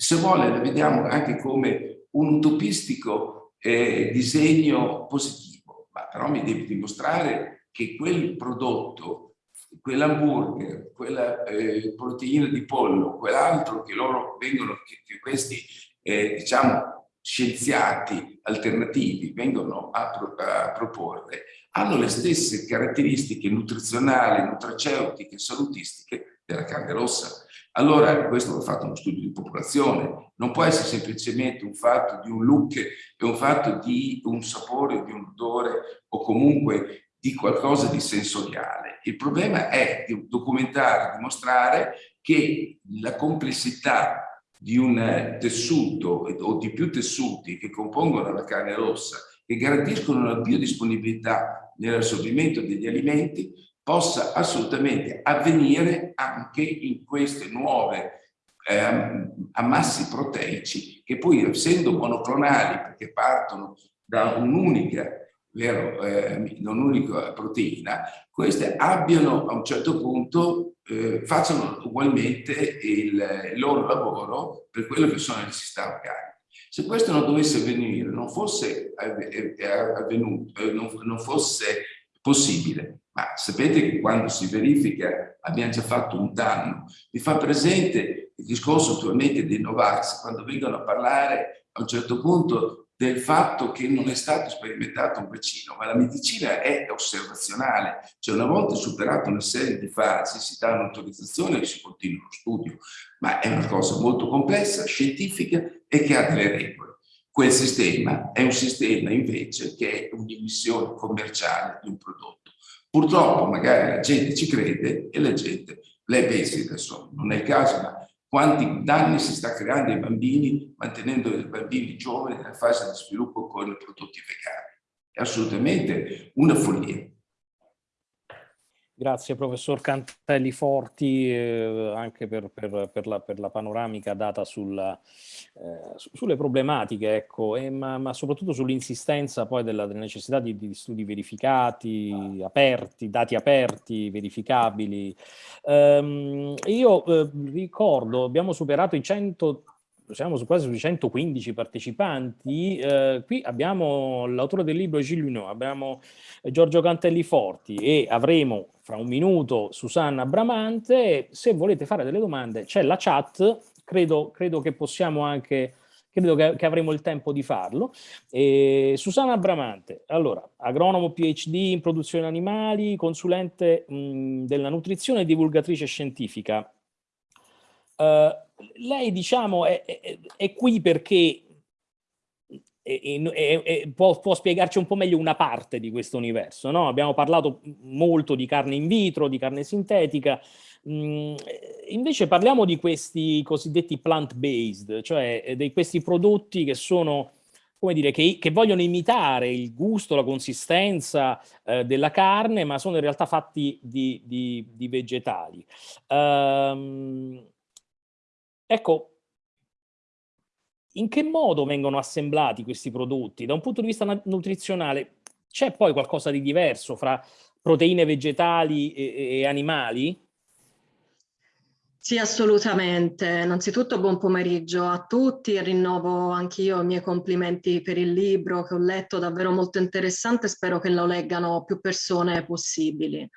[SPEAKER 5] se vuole la vediamo anche come un utopistico eh, disegno positivo, ma però mi devi dimostrare che quel prodotto, quell'hamburger, quella eh, proteina di pollo, quell'altro che loro vengono, che, che questi eh, diciamo scienziati alternativi vengono a, a proporre, hanno le stesse caratteristiche nutrizionali, nutraceutiche, salutistiche della carne rossa. Allora questo va fatto uno studio di popolazione, non può essere semplicemente un fatto di un look, è un fatto di un sapore, di un odore o comunque di qualcosa di sensoriale. Il problema è di documentare, dimostrare che la complessità di un tessuto o di più tessuti che compongono la carne rossa, che garantiscono la biodisponibilità nell'assorbimento degli alimenti, possa assolutamente avvenire anche in queste nuove eh, ammassi proteici che poi essendo monoclonali perché partono da un'unica eh, un'unica proteina, queste abbiano a un certo punto, eh, facciano ugualmente il, il, loro lavoro per quello che sono le necessità organiche. Se questo non dovesse avvenire, non fosse avvenuto, eh, non, non fosse possibile. Ma sapete che quando si verifica abbiamo già fatto un danno. Vi fa presente il discorso attualmente dei Novax, quando vengono a parlare a un certo punto del fatto che non è stato sperimentato un vaccino, ma la medicina è osservazionale, cioè una volta superata una serie di fasi si dà un'autorizzazione e si continua lo studio, ma è una cosa molto complessa, scientifica e che ha delle regole. Quel sistema è un sistema invece che è un'emissione commerciale di un prodotto. Purtroppo magari la gente ci crede e la gente, lei pensi adesso, non è il caso, ma quanti danni si sta creando ai bambini mantenendo i bambini giovani nella fase di sviluppo con i prodotti vegani. È assolutamente una follia.
[SPEAKER 1] Grazie professor Cantelli Forti eh, anche per, per, per, la, per, la, panoramica data sulla, eh, sulle problematiche, ecco, e, ma, ma, soprattutto sull'insistenza poi della, della necessità di, di, studi verificati, aperti, dati aperti, verificabili. Um, io eh, ricordo, abbiamo superato i 100 siamo su quasi sui 115 partecipanti, eh, qui abbiamo l'autore del libro Gilles Luneau, abbiamo Giorgio Cantelli Forti e avremo fra un minuto Susanna Bramante, se volete fare delle domande c'è la chat, credo, credo che possiamo anche credo che, che, avremo il tempo di farlo. E Susanna Bramante, allora, agronomo PhD in produzione animali, consulente mh, della nutrizione e divulgatrice scientifica. Uh, lei diciamo è, è, è qui perché è, può, può, spiegarci un po' meglio una parte di questo universo. No? Abbiamo parlato molto di carne in vitro, di carne sintetica, mm, invece parliamo di questi cosiddetti plant-based, cioè di questi prodotti che sono come dire, che, che, vogliono imitare il gusto, la consistenza eh, della carne, ma sono in realtà fatti di, di, di vegetali. Um, Ecco, in che modo vengono assemblati questi prodotti? Da un punto di vista nutrizionale c'è poi qualcosa di diverso fra proteine vegetali e, e animali?
[SPEAKER 6] Sì, assolutamente. Innanzitutto buon pomeriggio a tutti e rinnovo anch'io i miei complimenti per il libro che ho letto, davvero molto interessante, spero che lo leggano più persone possibili.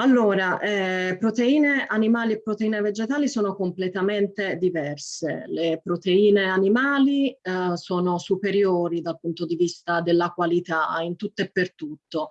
[SPEAKER 6] Allora, eh, proteine animali e proteine vegetali sono completamente diverse. Le proteine animali eh, sono superiori dal punto di vista della qualità in tutto e per tutto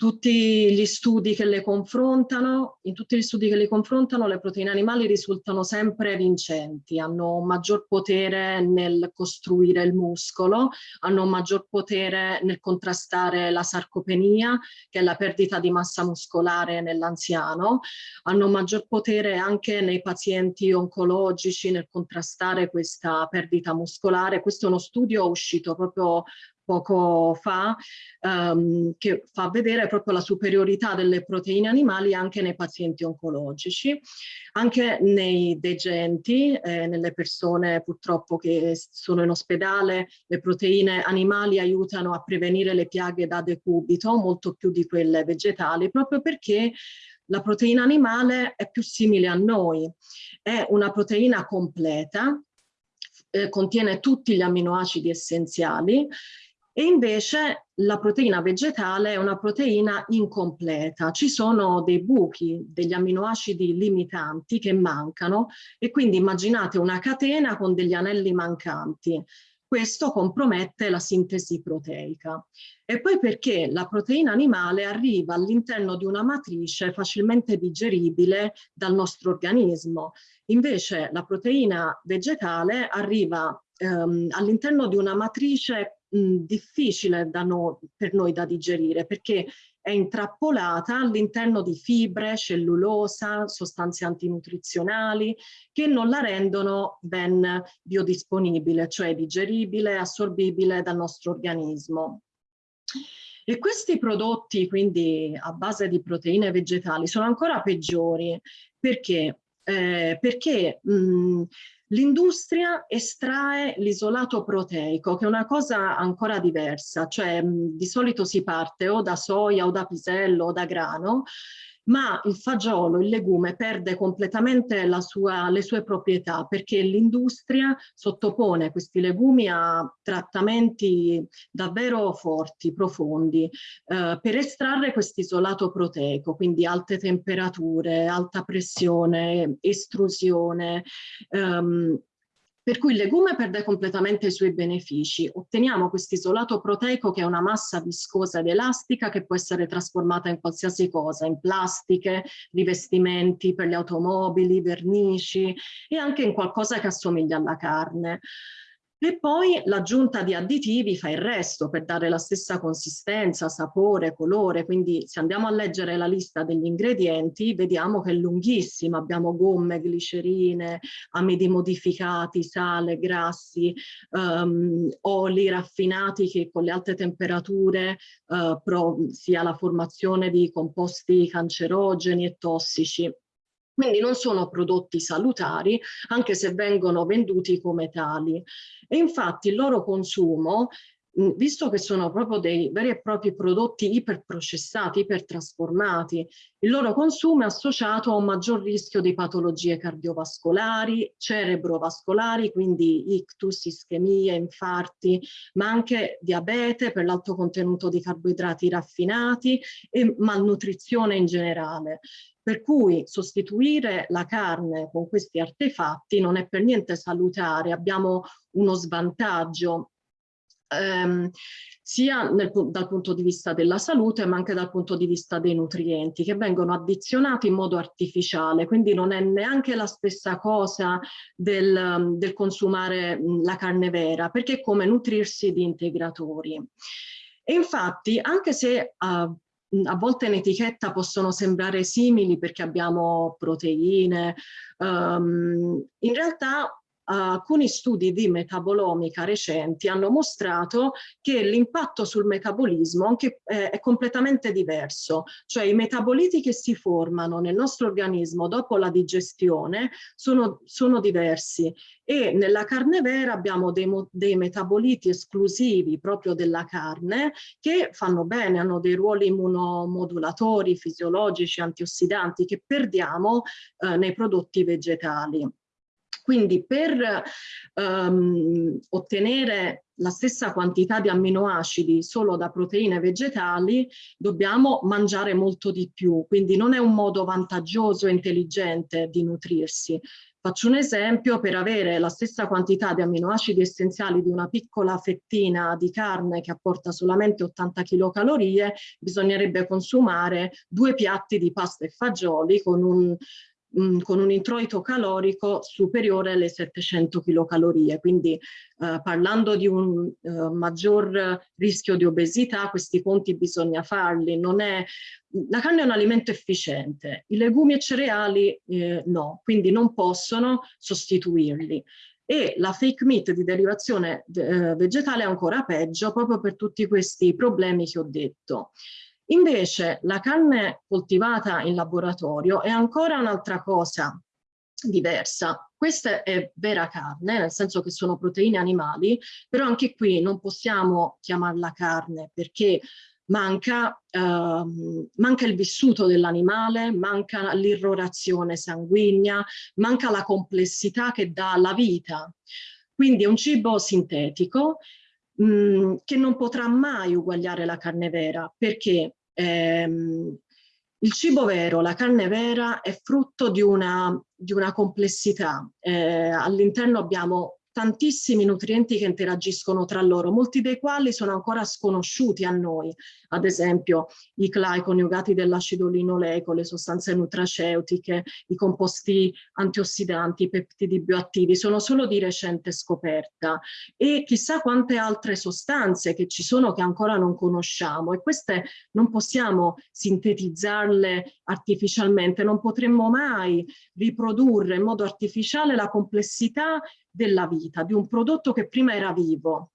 [SPEAKER 6] tutti gli studi che le confrontano, in tutti gli studi che le confrontano le proteine animali risultano sempre vincenti, hanno maggior potere nel costruire il muscolo, hanno maggior potere nel contrastare la sarcopenia, che è la perdita di massa muscolare nell'anziano, hanno maggior potere anche nei pazienti oncologici nel contrastare questa perdita muscolare. Questo è uno studio uscito proprio poco fa, um, che fa vedere proprio la superiorità delle proteine animali anche nei pazienti oncologici, anche nei degenti, eh, nelle persone purtroppo che sono in ospedale, le proteine animali aiutano a prevenire le piaghe da decubito, molto più di quelle vegetali, proprio perché la proteina animale è più simile a noi, è una proteina completa, eh, contiene tutti gli amminoacidi essenziali e invece la proteina vegetale è una proteina incompleta, ci sono dei buchi, degli amminoacidi limitanti che mancano e quindi immaginate una catena con degli anelli mancanti. Questo compromette la sintesi proteica. E poi perché la proteina animale arriva all'interno di una matrice facilmente digeribile dal nostro organismo. Invece la proteina vegetale arriva ehm, all'interno di una matrice mh, difficile no, per noi da digerire perché è intrappolata all'interno di fibre, cellulosa, sostanze antinutrizionali che non la rendono ben biodisponibile, cioè digeribile, assorbibile dal nostro organismo. E questi prodotti, quindi a base di proteine vegetali, sono ancora peggiori perché, eh, perché mh, L'industria estrae l'isolato proteico, che è una cosa ancora diversa, cioè di solito si parte o da soia o da pisello o da grano, ma il fagiolo, il legume, perde completamente sua, le sue proprietà perché l'industria sottopone questi legumi a trattamenti davvero forti, profondi, eh, per estrarre questo isolato proteico, quindi alte temperature, alta pressione, estrusione, ehm, per cui il legume perde completamente i suoi benefici. Otteniamo questo isolato proteico che è una massa viscosa ed elastica che può essere trasformata in qualsiasi cosa, in plastiche, rivestimenti per le automobili, vernici e anche in qualcosa che assomiglia alla carne. E poi l'aggiunta di additivi fa il resto per dare la stessa consistenza, sapore, colore, quindi se andiamo a leggere la lista degli ingredienti vediamo che è lunghissima, abbiamo gomme, glicerine, amidi modificati, sale, grassi, um, oli raffinati che con le alte temperature uh, sia la formazione di composti cancerogeni e tossici. Quindi non sono prodotti salutari, anche se vengono venduti come tali. E infatti il loro consumo visto che sono proprio dei veri e propri prodotti iperprocessati, ipertrasformati, il loro consumo è associato a un maggior rischio di patologie cardiovascolari, cerebrovascolari, quindi ictus, ischemie, infarti, ma anche diabete per l'alto contenuto di carboidrati raffinati e malnutrizione in generale. Per cui sostituire la carne con questi artefatti non è per niente salutare, abbiamo uno svantaggio ehm, sia nel, dal punto di vista della salute ma anche dal punto di vista dei nutrienti che vengono addizionati in modo artificiale, quindi non è neanche la stessa cosa del, del consumare la carne vera perché è come nutrirsi di integratori. E infatti anche se uh, a volte in etichetta possono sembrare simili perché abbiamo proteine, um, in realtà alcuni studi di metabolomica recenti hanno mostrato che l'impatto sul metabolismo anche, eh, è completamente diverso, cioè i metaboliti che si formano nel nostro organismo dopo la digestione sono, sono diversi e nella carne vera abbiamo dei, dei, metaboliti esclusivi proprio della carne che fanno bene, hanno dei ruoli immunomodulatori, fisiologici, antiossidanti che perdiamo eh, nei prodotti vegetali. Quindi per um, ottenere la stessa quantità di amminoacidi solo da proteine vegetali dobbiamo mangiare molto di più, quindi non è un modo vantaggioso e intelligente di nutrirsi. Faccio un esempio, per avere la stessa quantità di amminoacidi essenziali di una piccola fettina di carne che apporta solamente 80 kcal, bisognerebbe consumare due piatti di pasta e fagioli con un con un introito calorico superiore alle 700 kcal. Quindi eh, parlando di un eh, maggior rischio di obesità, questi conti bisogna farli. È, la carne è un alimento efficiente, i legumi e cereali eh, no, quindi non possono sostituirli e la fake meat di derivazione eh, vegetale è ancora peggio proprio per tutti questi problemi che ho detto. Invece la carne coltivata in laboratorio è ancora un'altra cosa diversa. Questa è vera carne, nel senso che sono proteine animali, però anche qui non possiamo chiamarla carne perché manca, ehm, manca il vissuto dell'animale, manca l'irrorazione sanguigna, manca la complessità che dà la vita. Quindi è un cibo sintetico mh, mm, che non potrà mai uguagliare la carne vera perché ehm, il cibo vero, la carne vera, è frutto di una, di una complessità. Eh, all'interno abbiamo tantissimi nutrienti che interagiscono tra loro, molti dei quali sono ancora sconosciuti a noi, ad esempio i CLAI coniugati dell'acido linoleico, le sostanze nutraceutiche, i composti antiossidanti, i peptidi bioattivi, sono solo di recente scoperta. E chissà quante altre sostanze che ci sono che ancora non conosciamo e queste non possiamo sintetizzarle artificialmente, non potremmo mai riprodurre in modo artificiale la complessità della vita, di un prodotto che prima era vivo.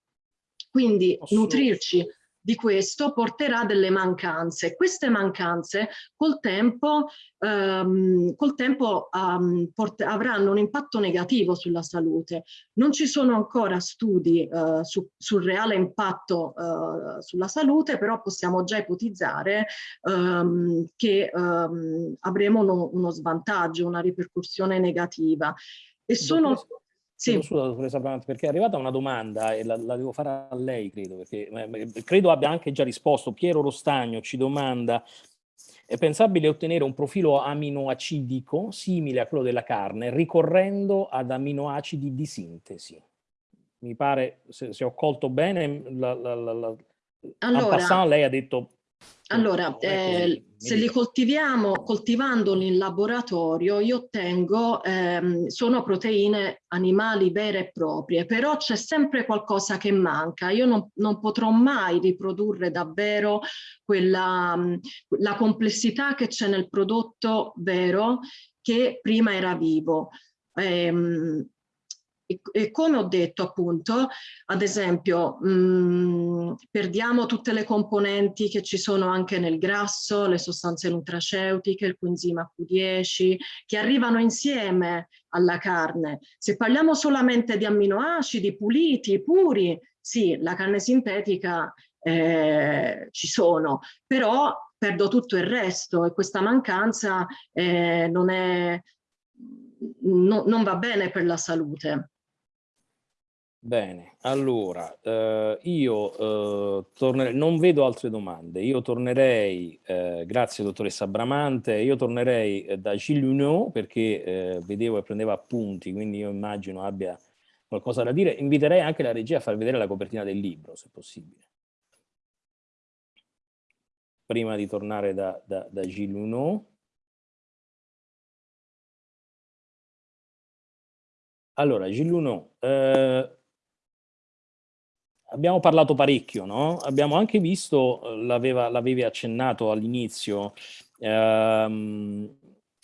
[SPEAKER 6] Quindi nutrirci di questo porterà delle mancanze. Queste mancanze col tempo, um, col tempo um, avranno un impatto negativo sulla salute. Non ci sono ancora studi uh, su, sul reale impatto uh, sulla salute, però possiamo già ipotizzare um, che avremo uno, uno, svantaggio, una ripercussione negativa. E sono...
[SPEAKER 1] Sì. Scusa, dottoressa Bramante, perché è arrivata una domanda e la, la, devo fare a lei, credo, perché eh, credo abbia anche già risposto. Piero Rostagno ci domanda è pensabile ottenere un profilo aminoacidico simile a quello della carne ricorrendo ad aminoacidi di sintesi? Mi pare, se, se ho colto bene, la, la, la,
[SPEAKER 6] allora,
[SPEAKER 1] passant, lei ha detto
[SPEAKER 6] Allora, eh, se li coltiviamo, coltivandoli in laboratorio, io ottengo, ehm, sono proteine animali vere e proprie, però c'è sempre qualcosa che manca. Io non, non potrò mai riprodurre davvero quella, la complessità che c'è nel prodotto vero che prima era vivo. Ehm, e, e, come ho detto appunto, ad esempio, mh, mm, perdiamo tutte le componenti che ci sono anche nel grasso, le sostanze nutraceutiche, il coenzima Q10, che arrivano insieme alla carne. Se parliamo solamente di amminoacidi puliti, puri, sì, la carne sintetica eh, ci sono, però perdo tutto il resto e questa mancanza eh, non, è, no, non va bene per la salute.
[SPEAKER 1] Bene, allora eh, io eh, tornerei, non vedo altre domande, io tornerei, eh, grazie dottoressa Bramante, io tornerei eh, da Gilles perché eh, vedevo e prendeva appunti, quindi io immagino abbia qualcosa da dire. Inviterei anche la regia a far vedere la copertina del libro, se possibile. Prima di tornare da, da, da Gilles. Allora, Gilles abbiamo parlato parecchio, no? Abbiamo anche visto, eh, l'avevi accennato all'inizio, ehm,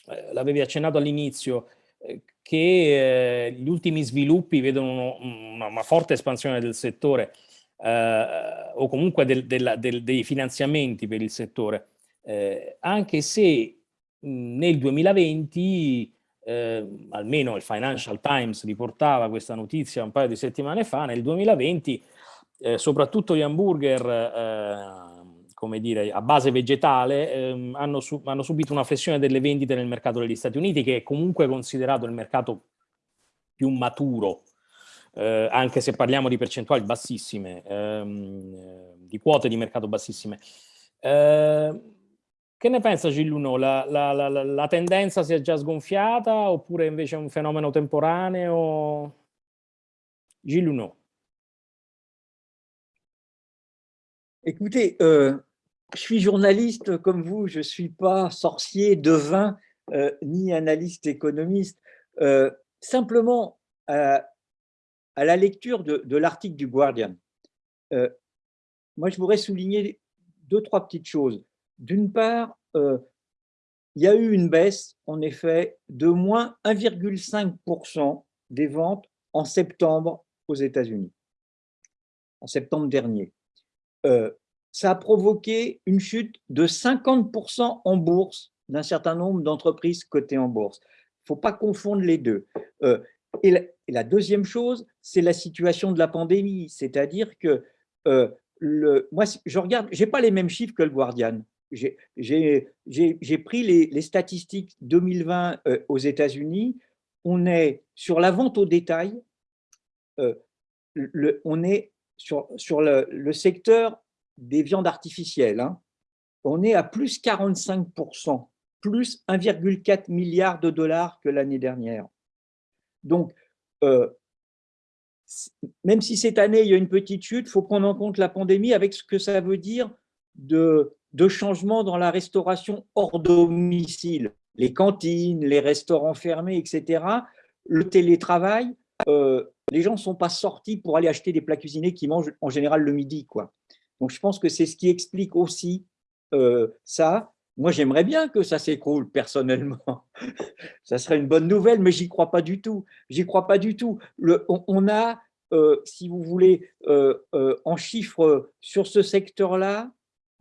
[SPEAKER 1] eh, l'avevi accennato all'inizio, eh, che eh, gli ultimi sviluppi vedono una, una forte espansione del settore eh, o comunque del, del, del, dei finanziamenti per il settore, eh, anche se nel 2020 almeno il Financial Times riportava questa notizia un paio di settimane fa, nel 2020 eh, soprattutto gli hamburger eh, come dire, a base vegetale ehm, hanno, su hanno, subito una flessione delle vendite nel mercato degli Stati Uniti che è comunque considerato il mercato più maturo eh, anche se parliamo di percentuali bassissime, ehm, di quote di mercato bassissime. Eh, che ne pensa Gilluno? La, la, la, la, tendenza si è già sgonfiata oppure invece è un fenomeno temporaneo? Gilluno.
[SPEAKER 2] Écoutez, euh, je suis journaliste comme vous, je ne suis pas sorcier, devin, euh, ni analyste économiste. Euh, simplement, à, la lecture de, l'article du Guardian, moi je voudrais souligner deux, trois petites choses. D'une part, il y a eu une baisse, en effet, de moins 1,5% des ventes en septembre aux États-Unis, en septembre dernier. Euh, ça a provoqué une chute de 50% en bourse d'un certain nombre d'entreprises cotées en bourse. Il ne faut pas confondre les deux. Euh, et, la, deuxième chose, c'est la situation de la pandémie, c'est-à-dire que euh, moi, je regarde, je n'ai pas les mêmes chiffres que le Guardian. J'ai pris les, statistiques 2020 aux États-Unis. On est sur la vente au détail, on est sur, le, secteur des viandes artificielles, hein, on est à plus 45%, plus 1,4 milliard de dollars que l'année dernière. Donc, euh, même si cette année, il y a une petite chute, il faut prendre en compte la pandémie avec ce que ça veut dire de, de changement dans la restauration hors domicile. Les cantines, les restaurants fermés, etc. Le télétravail, euh, les gens ne sont pas sortis pour aller acheter des plats cuisinés qui mangent en général le midi. Quoi. Donc, je pense que c'est ce qui explique aussi euh, ça. Moi, j'aimerais bien que ça s'écroule personnellement. <laughs> ça serait une bonne nouvelle, mais j'y crois pas du tout. J'y crois pas du tout. On, a, euh, si vous voulez, euh, en chiffres sur ce secteur-là,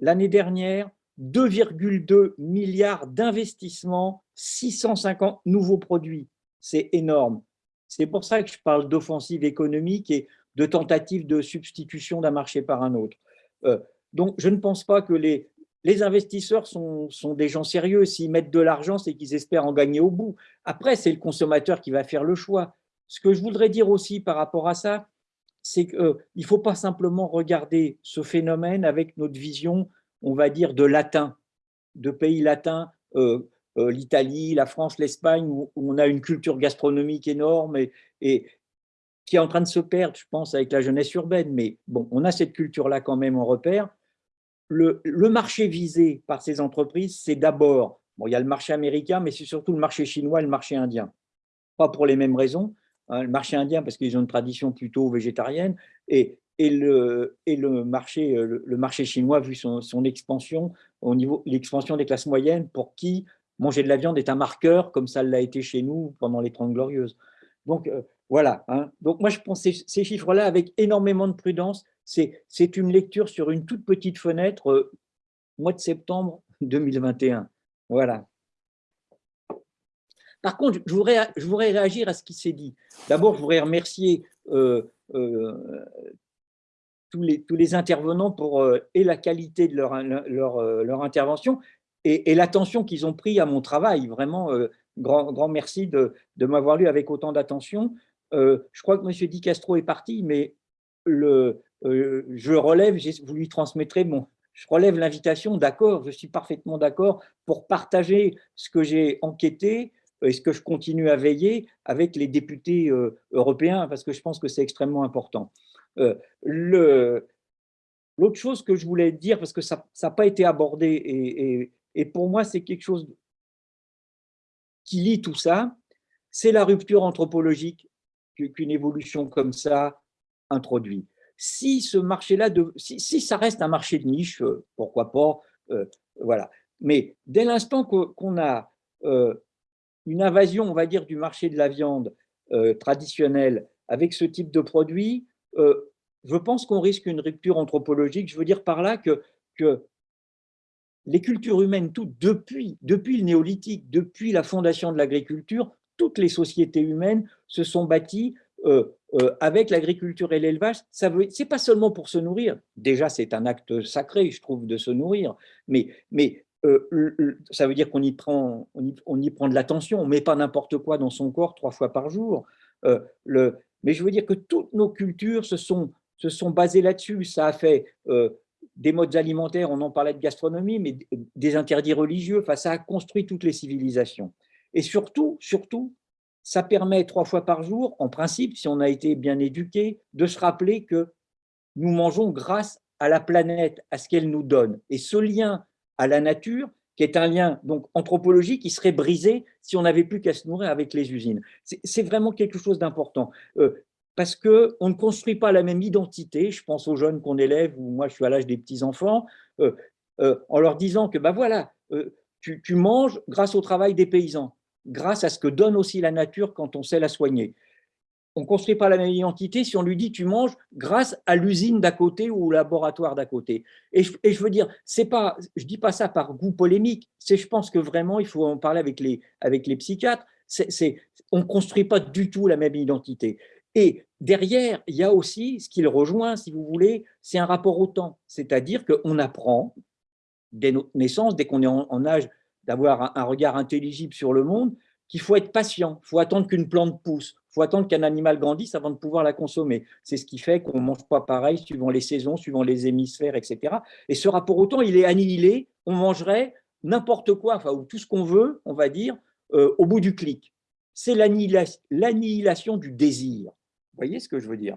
[SPEAKER 2] l'année dernière, 2,2 milliards d'investissements, 650 nouveaux produits. C'est énorme. C'est pour ça que je parle d'offensive économique et de tentative de substitution d'un marché par un autre. Euh, donc, je ne pense pas que les, investisseurs sont, des gens sérieux. S'ils mettent de l'argent, c'est qu'ils espèrent en gagner au bout. Après, c'est le consommateur qui va faire le choix. Ce que je voudrais dire aussi par rapport à ça, c'est qu'il euh, ne faut pas simplement regarder ce phénomène avec notre vision, on va dire, de latin, de pays latins, euh, euh, l'Italie, la France, l'Espagne, où, on a une culture gastronomique énorme et, qui est en train de se perdre, je pense, avec la jeunesse urbaine. Mais bon, on a cette culture-là quand même en repère. le, marché visé par ces entreprises, c'est d'abord, bon, il y a le marché américain, mais c'est surtout le marché chinois et le marché indien. Pas pour les mêmes raisons. Hein, le marché indien, parce qu'ils ont une tradition plutôt végétarienne, et, et, le, et le, marché, le, marché chinois, vu son, son expansion, au niveau l'expansion des classes moyennes, pour qui manger de la viande est un marqueur, comme ça l'a été chez nous pendant les Trente Glorieuses. Donc, euh, voilà. Hein. Donc, moi, je pense ces, ces chiffres-là avec énormément de prudence. C'est une lecture sur une toute petite fenêtre, euh, mois de septembre 2021. Voilà. Par contre, je voudrais, je voudrais réagir à ce qui s'est dit. D'abord, je voudrais remercier euh, tous, les, tous les intervenants pour et la qualité de leur, leur intervention et, l'attention qu'ils ont pris à mon travail. Vraiment, euh, grand, grand merci de, de m'avoir lu avec autant d'attention. Euh, je crois que M. Di Castro est parti, mais le, euh, je relève, vous lui transmettrez mon, je relève l'invitation, d'accord, je suis parfaitement d'accord pour partager ce que j'ai enquêté et ce que je continue à veiller avec les députés européens, parce que je pense que c'est extrêmement important. L'autre chose que je voulais dire, parce que ça n'a pas été abordé et, et pour moi, c'est quelque chose qui lie tout ça. C'est la rupture anthropologique qu'une évolution comme ça introduit. Si ce marché-là, si, ça reste un marché de niche, euh, pourquoi pas, euh, voilà. Mais dès l'instant qu'on a euh, une invasion, on va dire, du marché de la viande traditionnelle avec ce type de produit, je pense qu'on risque une rupture anthropologique. Je veux dire par là que les cultures humaines, toutes, depuis, le néolithique, depuis la fondation de l'agriculture, toutes les sociétés humaines se sont bâties euh, euh, avec l'agriculture et l'élevage. Ce n'est pas seulement pour se nourrir, déjà c'est un acte sacré, je trouve, de se nourrir, mais, euh, ça veut dire qu'on y, prend, de l'attention, on met pas n'importe quoi dans son corps trois fois par jour. mais je veux dire que toutes nos cultures se sont, se sont basées là-dessus. Ça a fait des modes alimentaires, on en parlait de gastronomie, mais des interdits religieux, enfin, ça a construit toutes les civilisations. Et surtout, surtout, ça permet trois fois par jour, en principe, si on a été bien éduqué, de se rappeler que nous mangeons grâce à la planète, à ce qu'elle nous donne. Et ce lien à la nature, qui est un lien donc anthropologique, qui serait brisé si on n'avait plus qu'à se nourrir avec les usines. C'est vraiment quelque chose d'important. Euh, parce qu'on ne construit pas la même identité, je pense aux jeunes qu'on élève, ou moi je suis à l'âge des petits-enfants, euh, euh, en leur disant que ben voilà, euh, tu, manges grâce au travail des paysans, grâce à ce que donne aussi la nature quand on sait la soigner. On ne construit pas la même identité si on lui dit tu manges grâce à l'usine d'à côté ou au laboratoire d'à côté. Et je, veux dire, pas, je ne dis pas ça par goût polémique, c'est je pense que vraiment il faut en parler avec les, avec les psychiatres, on ne construit pas du tout la même identité. Et derrière, il y a aussi, ce qui le rejoint, si vous voulez, c'est un rapport au temps. C'est-à-dire qu'on apprend, dès notre naissance, dès qu'on est en, âge d'avoir un, regard intelligible sur le monde, qu'il faut être patient, il faut attendre qu'une plante pousse, il faut attendre qu'un animal grandisse avant de pouvoir la consommer. C'est ce qui fait qu'on ne mange pas pareil suivant les saisons, suivant les hémisphères, etc. Et ce rapport au temps, il est annihilé, on mangerait n'importe quoi, enfin, ou tout ce qu'on veut, on va dire, euh, au bout du clic. C'est l'annihilation du désir voyez ce que je veux dire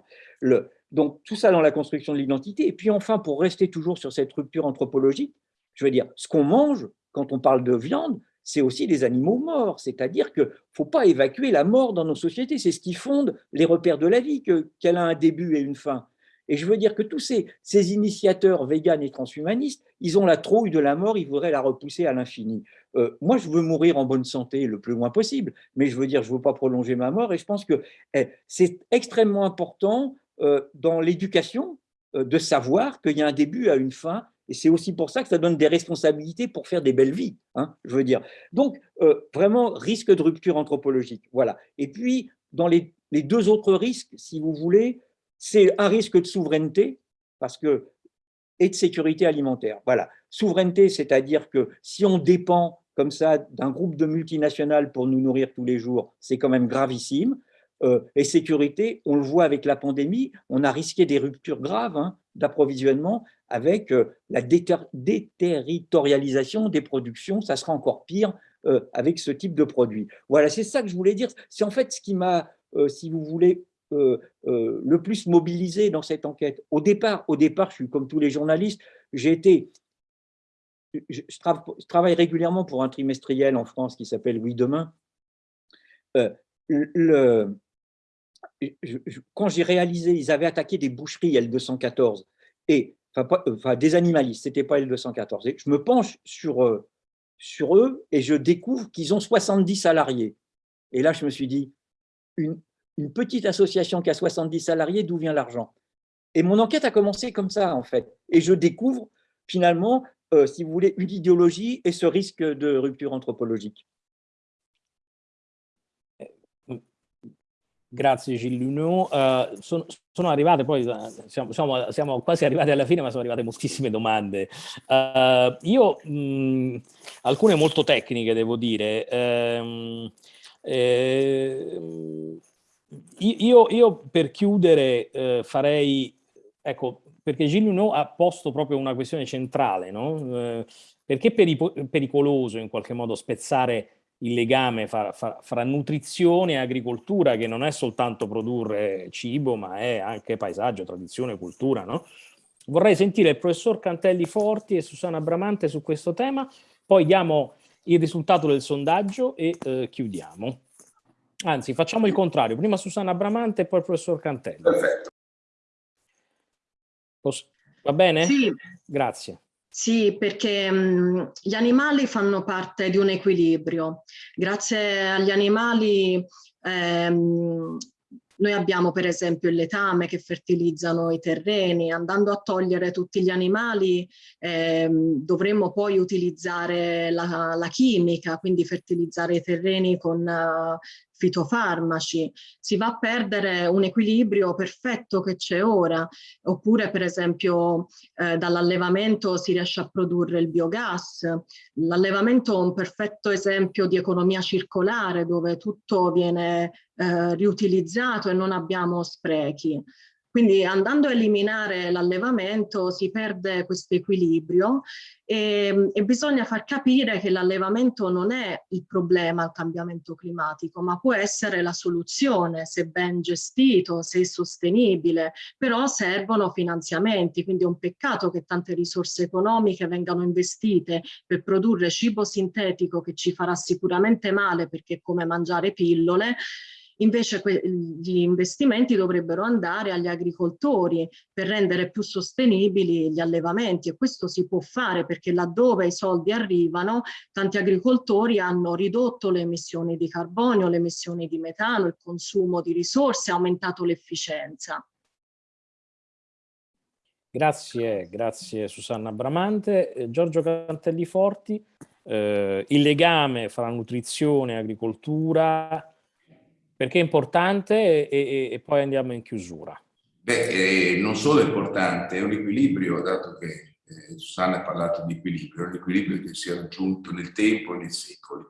[SPEAKER 2] Donc, tout ça dans la construction de l'identité. Et puis enfin, pour rester toujours sur cette rupture anthropologique, je veux dire, ce qu'on mange, quand on parle de viande, c'est aussi des animaux morts. C'est-à-dire qu'il ne faut pas évacuer la mort dans nos sociétés. C'est ce qui fonde les repères de la vie, qu'elle a un début et une fin. Et je veux dire que tous ces, ces, initiateurs véganes et transhumanistes, ils ont la trouille de la mort, ils voudraient la repousser à l'infini. Euh, moi, je veux mourir en bonne santé le plus loin possible, mais je veux dire, je ne veux pas prolonger ma mort, et je pense que eh, c'est extrêmement important euh, dans l'éducation euh, de savoir qu'il y a un début à une fin, et c'est aussi pour ça que ça donne des responsabilités pour faire des belles vies, hein, je veux dire. Donc, vraiment, risque de rupture anthropologique, voilà. Et puis, dans les, les deux autres risques, si vous voulez, c'est un risque de souveraineté, parce que et de sécurité alimentaire. Voilà. Souveraineté, c'est-à-dire que si on dépend comme ça d'un groupe de multinationales pour nous nourrir tous les jours, c'est quand même gravissime. Euh, et sécurité, on le voit avec la pandémie, on a risqué des ruptures graves hein, d'approvisionnement avec euh, la déterritorialisation des productions, ça sera encore pire euh, avec ce type de produit. Voilà, c'est ça que je voulais dire. C'est en fait ce qui m'a, si vous voulez, le plus mobilisé dans cette enquête. Au départ, au départ, je suis comme tous les journalistes, j'ai été je, travaille régulièrement pour un trimestriel en France qui s'appelle Oui Demain. Euh, quand j'ai réalisé, ils avaient attaqué des boucheries L214, et, enfin, des animalistes, ce n'était pas L214. Et je me penche sur, euh, sur eux et je découvre qu'ils ont 70 salariés. Et là, je me suis dit, une, une petite association qui a 70 salariés, d'où vient l'argent Et mon enquête a commencé comme ça, en fait. Et je découvre finalement, euh, si vous voulez, une idéologie et ce risque de rupture anthropologique.
[SPEAKER 1] Grazie Gilluno. Uh, sono, sono, arrivate poi, eh, siamo, quasi arrivati alla fine, ma sono arrivate moltissime domande. Uh, io, mh, alcune molto tecniche devo dire. Uh, eh, io, io, per chiudere eh, farei, ecco, perché Gilluno ha posto proprio una questione centrale, no? Eh, perché è pericoloso in qualche modo spezzare il legame fra, fra, fra, nutrizione e agricoltura, che non è soltanto produrre cibo, ma è anche paesaggio, tradizione, cultura. No? Vorrei sentire il professor Cantelli Forti e Susanna Bramante su questo tema, poi diamo il risultato del sondaggio e eh, chiudiamo. Anzi, facciamo il contrario, prima Susanna Bramante e poi il professor Cantelli.
[SPEAKER 5] Perfetto.
[SPEAKER 1] Posso... Va bene?
[SPEAKER 6] Sì.
[SPEAKER 1] Grazie.
[SPEAKER 6] Sì, perché mh, gli animali fanno parte di un equilibrio. Grazie agli animali ehm, noi abbiamo per esempio il letame che fertilizzano i terreni, andando a togliere tutti gli animali ehm, dovremmo poi utilizzare la, la, chimica, quindi fertilizzare i terreni con uh, fitofarmaci, si va a perdere un equilibrio perfetto che c'è ora, oppure per esempio eh, dall'allevamento si riesce a produrre il biogas, l'allevamento è un perfetto esempio di economia circolare dove tutto viene eh, riutilizzato e non abbiamo sprechi. Quindi andando a eliminare l'allevamento si perde questo equilibrio e, e, bisogna far capire che l'allevamento non è il problema al cambiamento climatico, ma può essere la soluzione se ben gestito, se sostenibile, però servono finanziamenti, quindi è un peccato che tante risorse economiche vengano investite per produrre cibo sintetico che ci farà sicuramente male perché è come mangiare pillole, Invece gli investimenti dovrebbero andare agli agricoltori per rendere più sostenibili gli allevamenti e questo si può fare perché laddove i soldi arrivano tanti agricoltori hanno ridotto le emissioni di carbonio, le emissioni di metano, il consumo di risorse, aumentato l'efficienza.
[SPEAKER 1] Grazie, grazie Susanna Bramante. Eh, Giorgio Cantelli Forti, eh, il legame fra nutrizione e agricoltura perché è importante e, e, e poi andiamo in chiusura.
[SPEAKER 5] Beh, eh, non solo è importante, è un equilibrio, dato che eh, Susanna ha parlato di equilibrio, è un equilibrio che si è raggiunto nel tempo e nei secoli.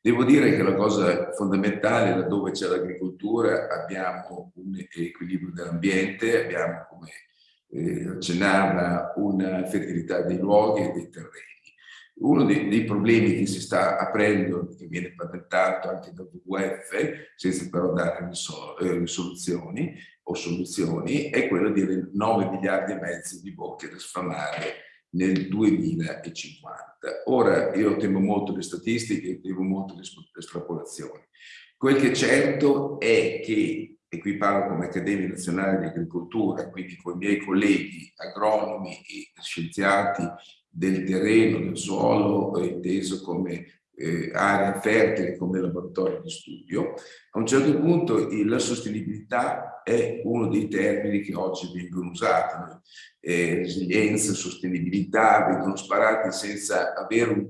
[SPEAKER 5] Devo dire che la cosa fondamentale, laddove c'è l'agricoltura, abbiamo un equilibrio dell'ambiente, abbiamo, come eh, accennava, una fertilità dei luoghi e dei terreni. Uno dei, dei, problemi che si sta aprendo, che viene patentato anche dal WWF, senza però dare eh, risoluzioni o soluzioni, è quello di 9 miliardi e mezzo di bocche da sfamare nel 2050. Ora, io temo molto le statistiche, temo molto le estrapolazioni. Quel che è certo è che, e qui parlo come Accademia Nazionale di Agricoltura, quindi con i miei colleghi agronomi e scienziati del terreno, del suolo, inteso come eh, area fertile, come laboratorio di studio. A un certo punto la sostenibilità è uno dei termini che oggi vengono usati. Eh, resilienza, sostenibilità vengono sparati senza avere un,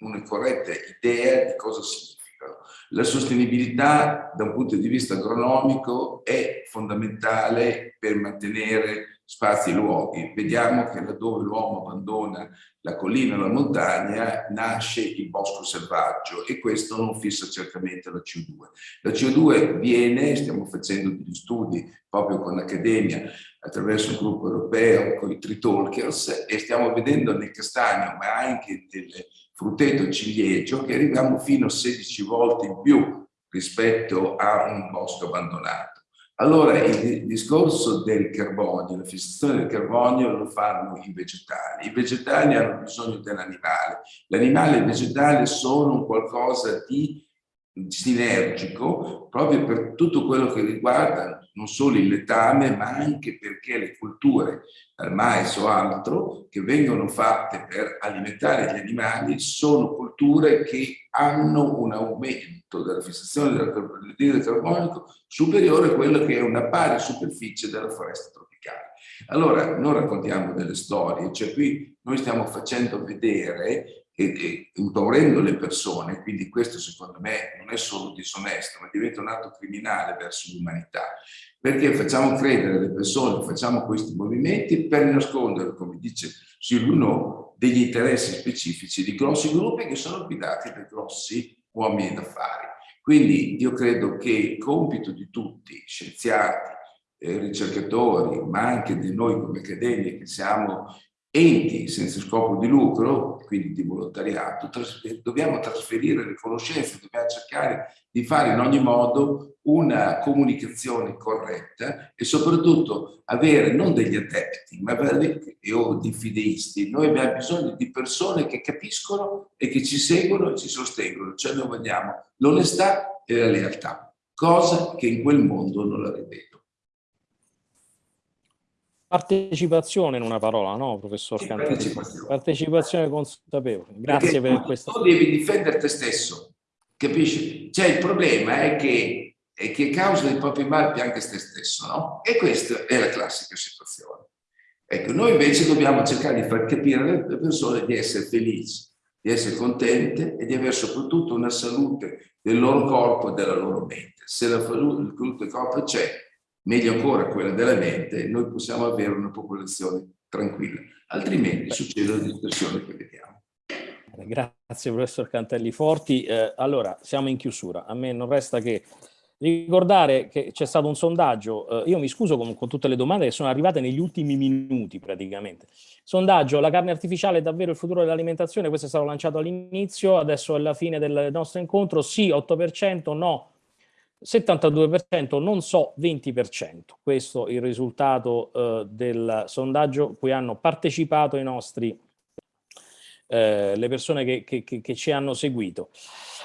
[SPEAKER 5] una corretta idea di cosa significano. La sostenibilità da un punto di vista agronomico è fondamentale per mantenere spazi e luoghi. Vediamo che laddove l'uomo abbandona la collina o la montagna nasce il bosco selvaggio e questo non fissa certamente la CO2. La CO2 viene, stiamo facendo degli studi proprio con l'Accademia attraverso un gruppo europeo, con i Tritalkers e stiamo vedendo nel castagno ma anche nel frutteto ciliegio che arriviamo fino a 16 volte in più rispetto a un bosco abbandonato. Allora il discorso del carbonio, la fissazione del carbonio lo fanno i vegetali. I vegetali hanno bisogno dell'animale. L'animale e il vegetale sono qualcosa di sinergico proprio per tutto quello che riguarda non solo il letame ma anche perché le culture, dal mais o altro, che vengono fatte per alimentare gli animali sono culture che hanno un aumento della fissazione del carbonico superiore a quello che è una pari superficie della foresta tropicale. Allora, non raccontiamo delle storie, cioè qui noi stiamo facendo vedere e, e impaurendo le persone, quindi questo secondo me non è solo disonesto, ma diventa un atto criminale verso l'umanità, perché facciamo credere alle persone, facciamo questi movimenti per nascondere, come dice Silvino, degli interessi specifici di grossi gruppi che sono guidati da grossi uomini d'affari. Quindi io credo che il compito di tutti, scienziati, eh, ricercatori, ma anche di noi come accademia che siamo enti senza scopo di lucro, quindi di volontariato, trasfer dobbiamo trasferire le conoscenze, dobbiamo cercare di fare in ogni modo una comunicazione corretta e soprattutto avere non degli adepti, ma o di fideisti. Noi abbiamo bisogno di persone che capiscono e che ci seguono e ci sostengono, cioè noi vogliamo l'onestà e la lealtà, cosa che in quel mondo non la rivedo.
[SPEAKER 1] Partecipazione in una parola, no, professor sì, Cantelli? Partecipazione. partecipazione consapevole. Grazie Perché per questo.
[SPEAKER 5] Tu devi difendere te stesso, capisci? Cioè il problema è che, è che causa dei propri mali anche te stesso, no? E questa è la classica situazione. Ecco, noi invece dobbiamo cercare di far capire alle persone di essere felici, di essere contente e di avere soprattutto una salute del loro corpo e della loro mente. Se la salute del corpo c'è, meglio ancora quella della mente, noi possiamo avere una popolazione tranquilla. Altrimenti succedono le distorsioni che vediamo.
[SPEAKER 1] Grazie professor Cantelli Forti. Eh, allora, siamo in chiusura. A me non resta che ricordare che c'è stato un sondaggio, eh, io mi scuso con, con, tutte le domande che sono arrivate negli ultimi minuti praticamente. Sondaggio, la carne artificiale è davvero il futuro dell'alimentazione? Questo è stato lanciato all'inizio, adesso è la fine del nostro incontro, sì 8%, no 72%, non so 20%. Questo è il risultato eh, del sondaggio cui hanno partecipato i nostri, eh, le persone che, che, che, che, ci hanno seguito.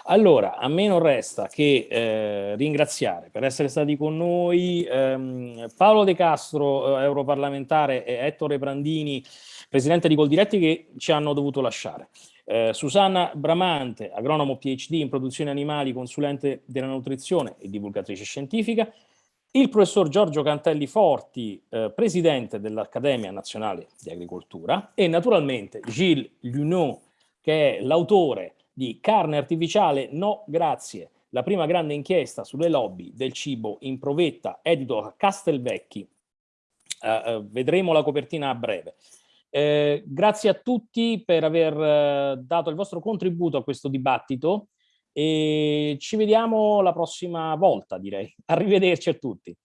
[SPEAKER 1] Allora, a me non resta che eh, ringraziare per essere stati con noi ehm, Paolo De Castro, eh, europarlamentare, e Ettore Brandini, presidente di Coldiretti, che ci hanno dovuto lasciare. Eh, Susanna Bramante, agronomo PhD in produzione animali, consulente della nutrizione e divulgatrice scientifica, il professor Giorgio Cantelli Forti, eh, presidente dell'Accademia Nazionale di Agricoltura e naturalmente Gilles Lunot, che è l'autore di Carne Artificiale No Grazie, la prima grande inchiesta sulle lobby del cibo in provetta, edito a Castelvecchi. Eh, eh vedremo la copertina a breve. Eh, grazie a tutti per aver eh, dato il vostro contributo a questo dibattito e ci vediamo la prossima volta direi. <laughs> Arrivederci a tutti.